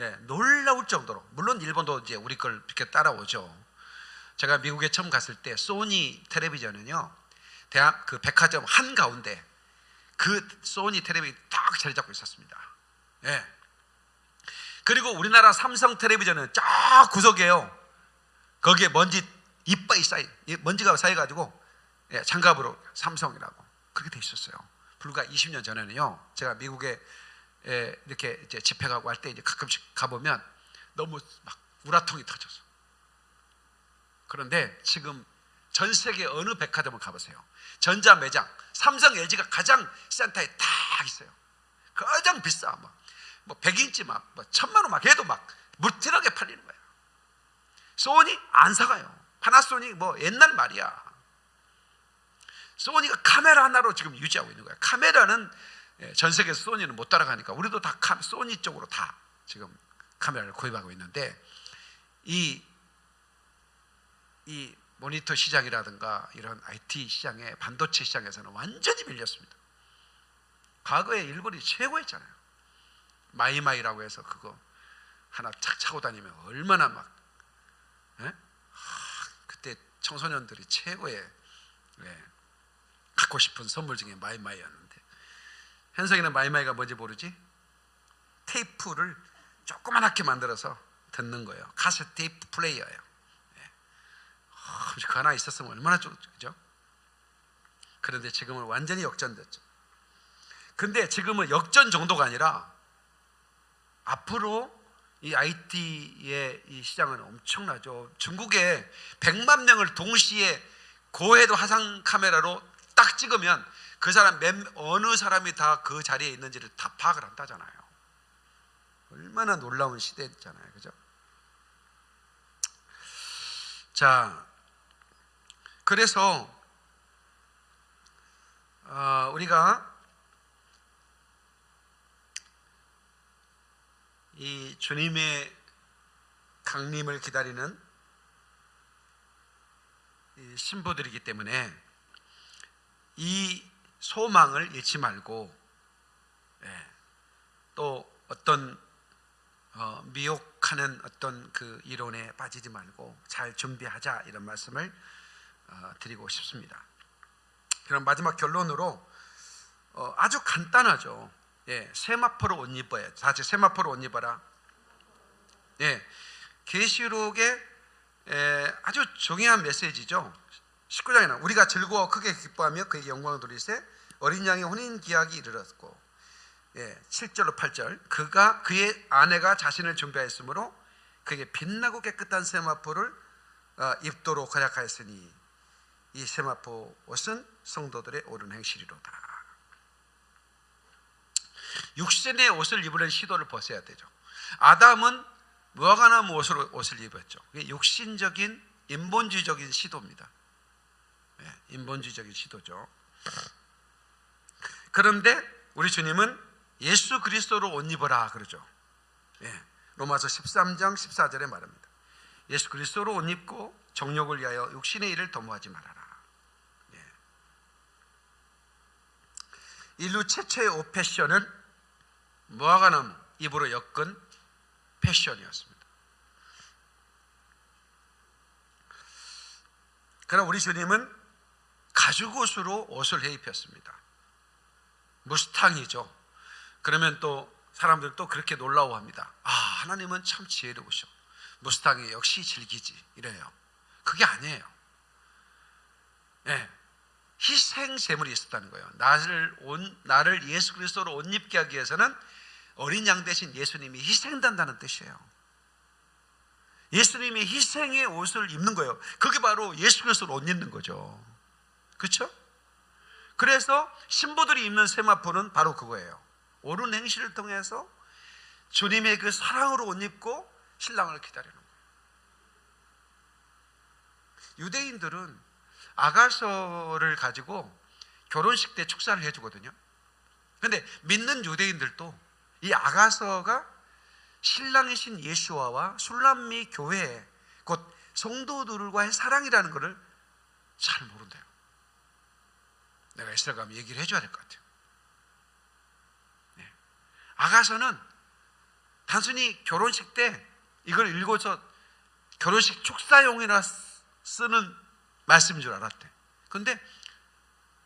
예, 놀라울 정도로 물론 일본도 이제 우리 걸 이렇게 따라오죠. 제가 미국에 처음 갔을 때 소니 텔레비전은요 대학 그 백화점 한 가운데 그 소니 텔레비전이 딱 자리 잡고 있었습니다. 예. 그리고 우리나라 삼성 텔레비전은 쫙 구석에요. 거기에 먼지 이빨이 쌓이 먼지가 쌓여가지고 예, 장갑으로 삼성이라고 그렇게 돼 있었어요. 불과 20년 전에는요. 제가 미국에 에, 이렇게 이제 집회 가고 할 때 이제 가끔씩 가보면 너무 막 우라통이 터져서. 그런데 지금 전 세계 어느 백화점을 가보세요. 전자 매장, 삼성, LG가 가장 센터에 딱 있어요. 가장 비싸 막. 뭐 100인치 막, 뭐 천만 원막 해도 막 무트럭에 팔리는 거예요. 소니 안 사가요. 파나소닉 뭐 옛날 말이야. 소니가 카메라 하나로 지금 유지하고 있는 거야. 카메라는 예, 전 세계에서 소니는 못 따라가니까 우리도 다 카- 소니 쪽으로 다 지금 카메라를 구입하고 있는데 이, 이 모니터 시장이라든가 이런 IT 시장에 반도체 시장에서는 완전히 밀렸습니다. 과거에 일본이 최고였잖아요. 마이마이라고 해서 그거 하나 착 차고 다니면 얼마나 막 예? 하, 그때 청소년들이 최고의 예, 갖고 싶은 선물 중에 마이마이였는데 현석이는 마이마이가 뭔지 모르지? 테이프를 조그만하게 만들어서 듣는 거예요. 카세트 테이프 플레이어예요. 예. 아, 그거 하나 있었으면 얼마나 좋죠? 그런데 지금은 완전히 역전됐죠. 근데 지금은 역전 정도가 아니라 앞으로 이 IT의 이 시장은 엄청나죠. 중국에 100만 명을 동시에 고해도 화상 카메라로 딱 찍으면 그 사람 몇, 어느 사람이 다 그 자리에 있는지를 다 파악을 한다잖아요. 얼마나 놀라운 시대잖아요. 그죠? 자, 그래서 어, 우리가 이 주님의 강림을 기다리는 이 신부들이기 때문에 이 소망을 잃지 말고 예, 또 어떤 어, 미혹하는 어떤 그 이론에 빠지지 말고 잘 준비하자 이런 말씀을 어, 드리고 싶습니다. 그럼 마지막 결론으로 어, 아주 간단하죠. 예, 세마포로 옷 입어야. 다 같이 세마포로 옷 입어라. 예, 계시록의 에, 아주 중요한 메시지죠. 19장에는 우리가 즐거워 크게 기뻐하며 그에게 영광을 돌리세 어린 양의 혼인 기약이 이르렀고 예, 7절로 8절 그가 그의 아내가 자신을 준비하였으므로 그에게 빛나고 깨끗한 세마포를 어, 입도록 허락하였으니 이 세마포 옷은 성도들의 옳은 행실이로다. 육신의 옷을 입으려는 시도를 벗어야 되죠. 아담은 무화과나무 옷을 입었죠. 육신적인 인본주의적인 시도입니다. 예, 인본주의적인 시도죠. 그런데 우리 주님은 예수 그리스도로 옷 입어라 그러죠. 예, 로마서 13장 14절에 말합니다. 예수 그리스도로 옷 입고 정욕을 위하여 육신의 일을 도모하지 말아라. 예. 인류 최초의 옷 패션은 무화과나무 입으로 엮은 패션이었습니다. 그러나 우리 주님은 가죽옷으로 옷을 해 입혔습니다. 무스탕이죠. 그러면 또 사람들 또 그렇게 놀라워합니다. 아 하나님은 참 지혜로우셔. 무스탕이 역시 즐기지 이래요. 그게 아니에요. 예, 희생 제물이 있었다는 거예요. 나를 온 나를 예수 그리스도로 옷 입게 하기 위해서는 어린 양 대신 예수님이 희생된다는 뜻이에요. 예수님이 희생의 옷을 입는 거예요. 그게 바로 예수 그리스도로 옷 입는 거죠. 그렇죠? 그래서 신부들이 입는 세마포는 바로 그거예요. 옳은 행실을 통해서 주님의 그 사랑으로 옷 입고 신랑을 기다리는 거예요. 유대인들은 아가서를 가지고 결혼식 때 축사를 해주거든요. 근데 믿는 유대인들도 이 아가서가 신랑이신 예수와와 술람미 교회 곧 성도들과의 사랑이라는 것을 잘 모른대요. 내가 이스라엘 가면 얘기를 해줘야 될 것 같아요. 네. 아가서는 단순히 결혼식 때 이걸 읽어서 결혼식 축사용이라 쓰는 말씀인 줄 알았대. 근데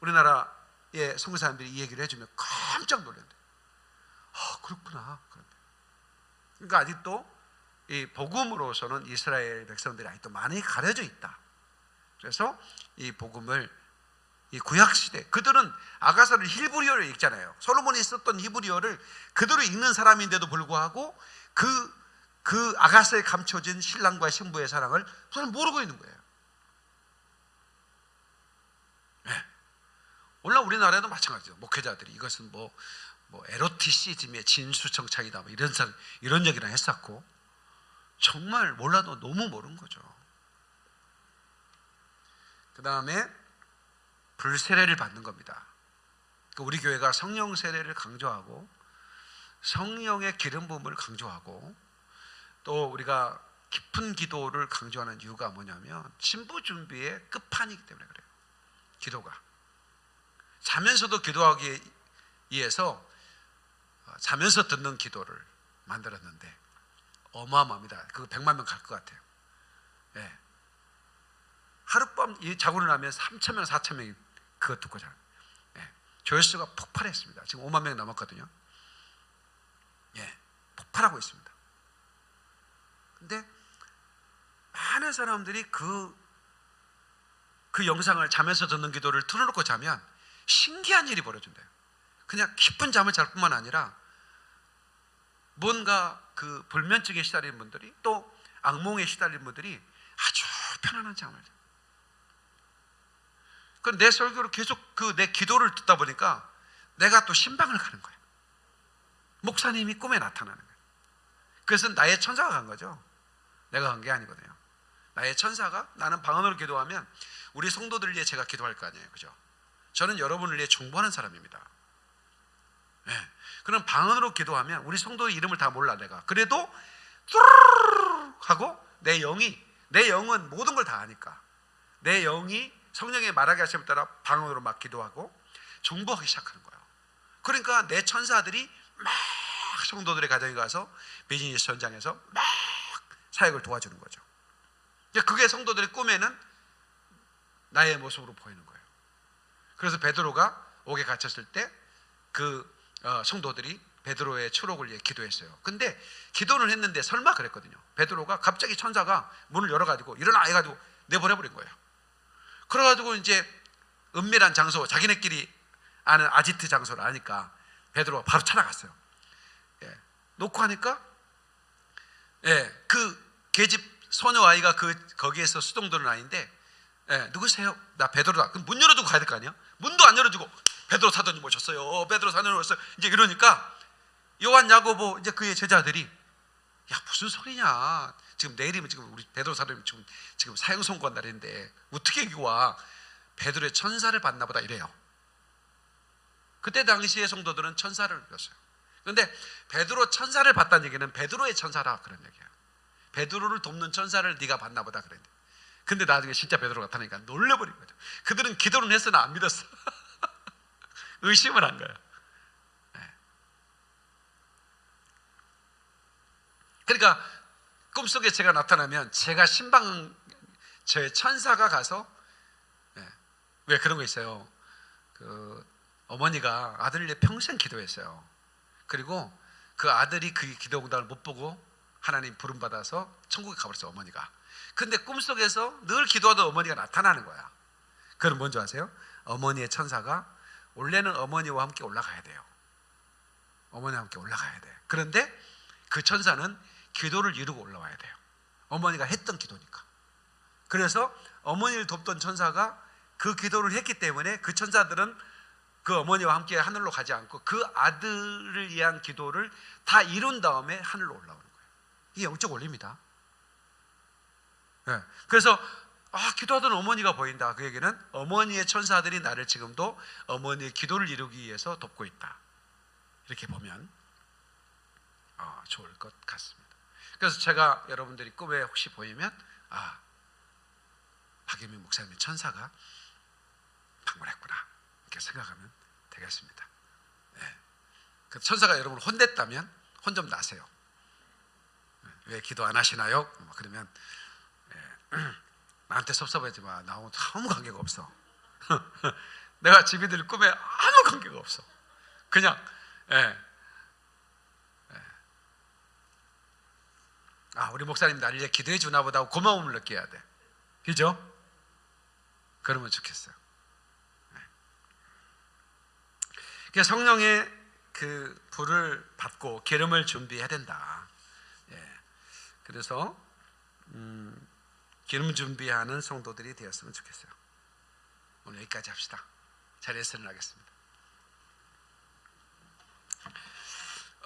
우리나라의 성교 사람들이 이 얘기를 해주면 깜짝 놀란대. 아 그렇구나. 그러니까 아직도 이 복음으로서는 이스라엘 백성들이 아직도 많이 가려져 있다. 그래서 이 복음을 이 구약 시대 그들은 아가서를 히브리어로 읽잖아요. 솔로몬이 썼던 히브리어를 그대로 읽는 사람인데도 불구하고 그그 아가서에 감춰진 신랑과 신부의 사랑을 저는 모르고 있는 거예요. 네. 오늘 우리나라에도 마찬가지죠. 목회자들이 이것은 뭐, 뭐 에로티시즘의 진수청창이다 뭐 이런 사 이런 얘기를 했었고 정말 몰라도 너무 모르는 거죠. 그 다음에 불세례를 받는 겁니다. 그 우리 교회가 성령 세례를 강조하고 성령의 기름 부음을 강조하고 또 우리가 깊은 기도를 강조하는 이유가 뭐냐면 신부 준비의 끝판이기 때문에 그래요. 기도가 자면서도 기도하기 위해서 어, 자면서 듣는 기도를 만들었는데 어마어마합니다. 그거 100만 명 갈 것 같아요. 예. 하룻밤 이 자고 일어나면 3천 명, 4천 명이 그거 듣고 자요. 예. 조회수가 폭발했습니다. 지금 5만 명이 넘었거든요. 예. 폭발하고 있습니다. 근데 많은 사람들이 그, 그 영상을 자면서 듣는 기도를 틀어놓고 자면 신기한 일이 벌어진대요. 그냥 깊은 잠을 잘 뿐만 아니라 뭔가 그 불면증에 시달린 분들이 또 악몽에 시달린 분들이 아주 편안한 잠을 자요. 그 내 설교를 계속 그 내 기도를 듣다 보니까 내가 또 신방을 가는 거예요. 목사님이 꿈에 나타나는 거예요. 그래서 나의 천사가 간 거죠. 내가 간 게 아니거든요. 나의 천사가 나는 방언으로 기도하면 우리 성도들을 위해 제가 기도할 거 아니에요. 그죠? 저는 여러분을 위해 중보하는 사람입니다. 네. 그럼 방언으로 기도하면 우리 성도의 이름을 다 몰라 내가. 그래도 뚜루루루 하고 내 영이 내 영은 모든 걸 다 아니까 내 영이 성령의 말하게 하심에 따라 방언으로 막 기도하고 중보하기 시작하는 거예요. 그러니까 내 천사들이 막 성도들의 가정에 가서 비즈니스 현장에서 막 사역을 도와주는 거죠. 그게 성도들의 꿈에는 나의 모습으로 보이는 거예요. 그래서 베드로가 옥에 갇혔을 때그 성도들이 베드로의 추록을 위해 기도했어요. 근데 기도를 했는데 설마 그랬거든요. 베드로가 갑자기 천사가 문을 열어가지고 일어나 해가지고 내보내버린 거예요. 그래가지고 이제 은밀한 장소, 자기네끼리 아는 아지트 장소를 아니까 베드로가 바로 찾아갔어요. 예. 놓고 하니까 예, 그 계집 소녀 아이가 그 거기에서 수동도는 아닌데 예, 누구세요? 나 베드로다. 그럼 문 열어주고 가야 될 거 아니야? 문도 안 열어주고 베드로 사도님 오셨어요. 베드로 사도님 오셨어요. 이제 이러니까 요한 야고보 이제 그의 제자들이 야 무슨 소리냐? 지금 내일이면 지금 우리 베드로 사도님 지금 지금 사형 선고한 날인데 어떻게 여기 와? 베드로의 천사를 봤나 보다 이래요. 그때 당시의 성도들은 천사를 믿었어요. 그런데 베드로 천사를 봤다는 얘기는 베드로의 천사라 그런 얘기예요. 베드로를 돕는 천사를 네가 봤나 보다 그랬는데. 근데 나중에 진짜 베드로 나타나니까 놀려버린 거죠. 그들은 기도는 했으나 안 믿었어. 의심을 한 거예요. 네. 그러니까 꿈속에 제가 나타나면 제가 신방 저의 천사가 가서 네. 왜 그런 거 있어요. 그 어머니가 아들을 평생 기도했어요. 그리고 그 아들이 그 기도 응답을 못 보고 하나님 부름 받아서 천국에 가버렸어요 어머니가. 근데 꿈속에서 늘 기도하던 어머니가 나타나는 거야. 그럼 뭔지 아세요? 어머니의 천사가 원래는 어머니와 함께 올라가야 돼요. 어머니와 함께 올라가야 돼. 그런데 그 천사는 기도를 이루고 올라와야 돼요. 어머니가 했던 기도니까. 그래서 어머니를 돕던 천사가 그 기도를 했기 때문에 그 천사들은 그 어머니와 함께 하늘로 가지 않고 그 아들을 위한 기도를 다 이룬 다음에 하늘로 올라오는 거예요. 이게 영적 원리입니다. 네. 그래서 아 기도하던 어머니가 보인다. 그 얘기는 어머니의 천사들이 나를 지금도 어머니의 기도를 이루기 위해서 돕고 있다. 이렇게 보면 아, 좋을 것 같습니다. 그래서 제가 여러분들이 꿈에 혹시 보이면 아 박예민 목사님의 천사가 방문했구나 이렇게 생각하면 되겠습니다. 네. 그 천사가 여러분을 혼냈다면 혼 좀 나세요. 네. 왜 기도 안 하시나요? 뭐 그러면 네. 나한테 섭섭하지 마. 나하고 아무 관계가 없어. 내가 집이들 꿈에 아무 관계가 없어. 그냥 예. 예. 아 우리 목사님 나를 위해 기도해 주나 보다 하고 고마움을 느껴야 돼. 그죠? 그러면 좋겠어요. 예. 그러니까 성령의 그 불을 받고 기름을 준비해야 된다. 예. 그래서 음, 기름 준비하는 성도들이 되었으면 좋겠어요. 오늘 여기까지 합시다. 자리에서 일어나겠습니다.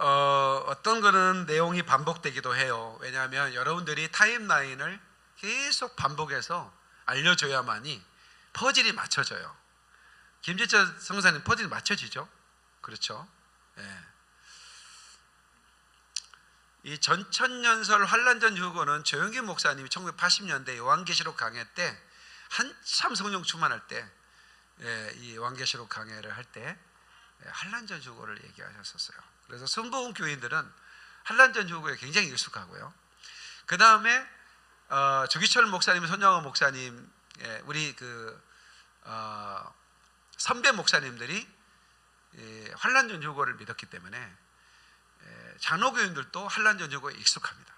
어, 어떤 거는 내용이 반복되기도 해요. 왜냐하면 여러분들이 타임라인을 계속 반복해서 알려줘야만이 퍼즐이 맞춰져요. 김지철 성사님 퍼즐이 맞춰지죠? 그렇죠? 예. 이 전천년설 환란전 유고는 조영기 목사님이 1980년대 요한계시록 강해 때 한참 성령 충만할 때 예, 이 요한계시록 강해를 할때 예, 한란전 유고를 얘기하셨었어요. 그래서 선보훈 교인들은 한란전 유고에 굉장히 익숙하고요. 그 다음에 어, 조기철 목사님, 손영호 목사님, 예, 우리 그 어, 선배 목사님들이 예, 환란전 유고를 믿었기 때문에 예, 장로교인들도 한란전 유고에 익숙합니다.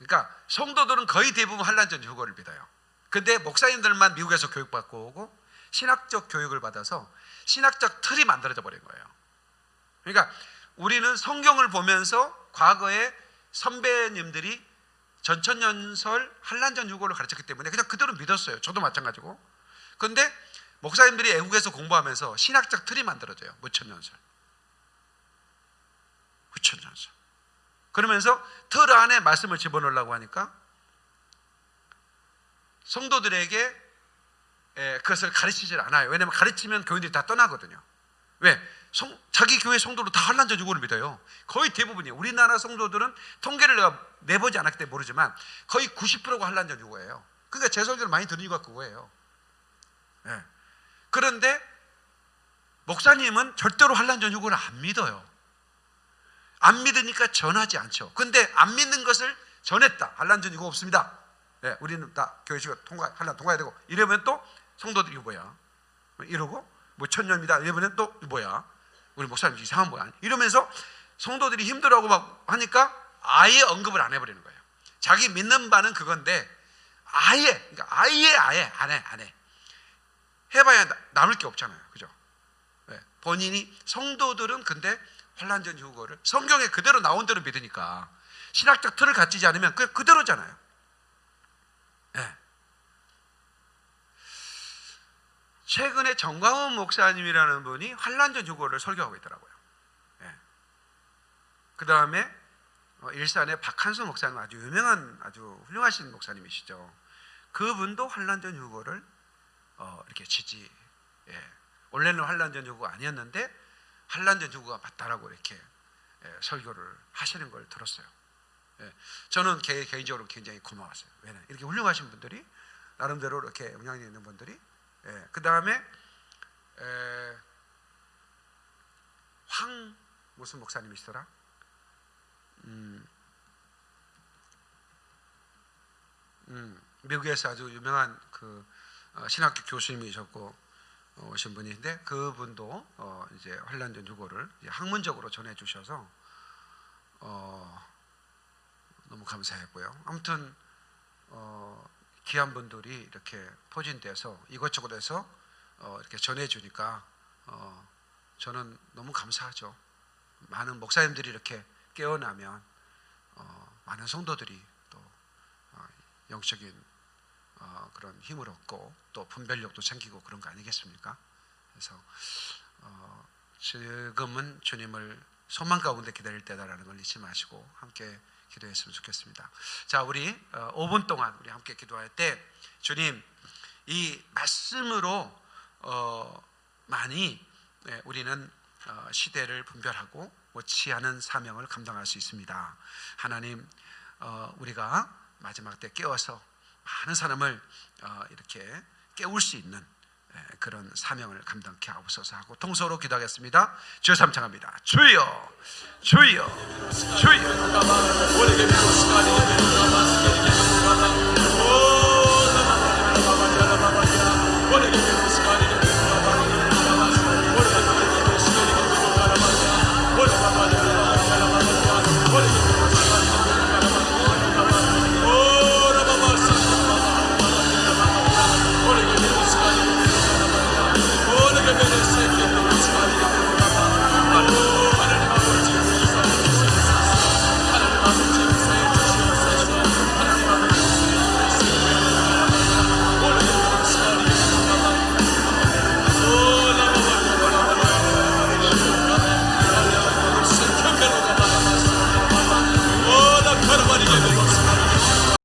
그러니까 성도들은 거의 대부분 한란전 유고를 믿어요. 근데 목사님들만 미국에서 교육받고 오고 신학적 교육을 받아서 신학적 틀이 만들어져 버린 거예요. 그러니까 우리는 성경을 보면서 과거에 선배님들이 전천년설 한란전 유고를 가르쳤기 때문에 그냥 그대로 믿었어요. 저도 마찬가지고. 근데 목사님들이 애국에서 공부하면서 신학적 틀이 만들어져요. 무천년설. 무천년설. 그러면서 틀 안에 말씀을 집어넣으려고 하니까 성도들에게 에, 그것을 가르치질 않아요. 왜냐하면 가르치면 교인들이 다 떠나거든요. 왜? 성, 자기 교회 성도로 다 한란전 유고를 믿어요. 거의 대부분이에요. 우리나라 성도들은 통계를 내가 내보지 않았기 때문에 모르지만 거의 90%가 한란전 유고예요. 그러니까 제 설교를 많이 들은 이유가 그거예요. 예. 그런데 목사님은 절대로 한란전 유고를 안 믿어요. 안 믿으니까 전하지 않죠. 근데 안 믿는 것을 전했다. 한란전 유고 없습니다. 예, 우리는 다 교회식을 통과 한란 통과해야 되고 이러면 또 성도들이 뭐야? 이러고 뭐 천년입니다. 이러면 또 뭐야? 우리 목사님 이상한 뭐야? 이러면서 성도들이 힘들어하고 막 하니까 아예 언급을 안 해버리는 거예요. 자기 믿는 바는 그건데 아예 그러니까 아예 아예 안 해, 안 해. 해봐야 나- 남을 게 없잖아요. 그죠? 네. 본인이 성도들은 근데 환란전 유고를 성경에 그대로 나온 대로 믿으니까 신학적 틀을 갖추지 않으면 그 그대로잖아요. 최근에 정광훈 목사님이라는 분이 환란전 유고를 설교하고 있더라고요. 그 다음에 일산의 박한수 목사님 아주 유명한 아주 훌륭하신 목사님이시죠. 그분도 환란전 유고를 어, 이렇게 지지. 예. 원래는 환란전 유고가 아니었는데 환란전 유고가 맞다라고 이렇게 예, 설교를 하시는 걸 들었어요. 예. 저는 개, 개인적으로 굉장히 고마웠어요. 왜냐 이렇게 훌륭하신 분들이 나름대로 이렇게 영향력 있는 분들이. 예. 그 다음에 황 무슨 목사님이시더라? 음, 음, 미국에서 아주 유명한 그 어, 신학교 교수님이셨고 어, 오신 분인데 그분도 어, 이제 환란전 유고를 이제 학문적으로 전해 주셔서 어, 너무 감사했고요. 아무튼 어, 귀한 분들이 이렇게 포진돼서 이것저것에서 어, 이렇게 전해 주니까 어, 저는 너무 감사하죠. 많은 목사님들이 이렇게 깨어나면 어, 많은 성도들이 또 어, 영적인 어, 그런 힘을 얻고 또 분별력도 생기고 그런 거 아니겠습니까? 그래서 어, 지금은 주님을 소망 가운데 기다릴 때다라는 걸 잊지 마시고 함께 기도했으면 좋겠습니다. 자, 우리 어, 5분 동안 우리 함께 기도할 때 주님 이 말씀으로 어, 많이 예, 우리는 어, 시대를 분별하고 못지않은 사명을 감당할 수 있습니다. 하나님, 어, 우리가 마지막 때 깨워서 많은 사람을 어, 이렇게 깨울 수 있는 예, 예, 그런 사명을 감당케 하옵소서 하고 통서로 기도하겠습니다. 주여 삼창합니다. 주여, 주여, 주여.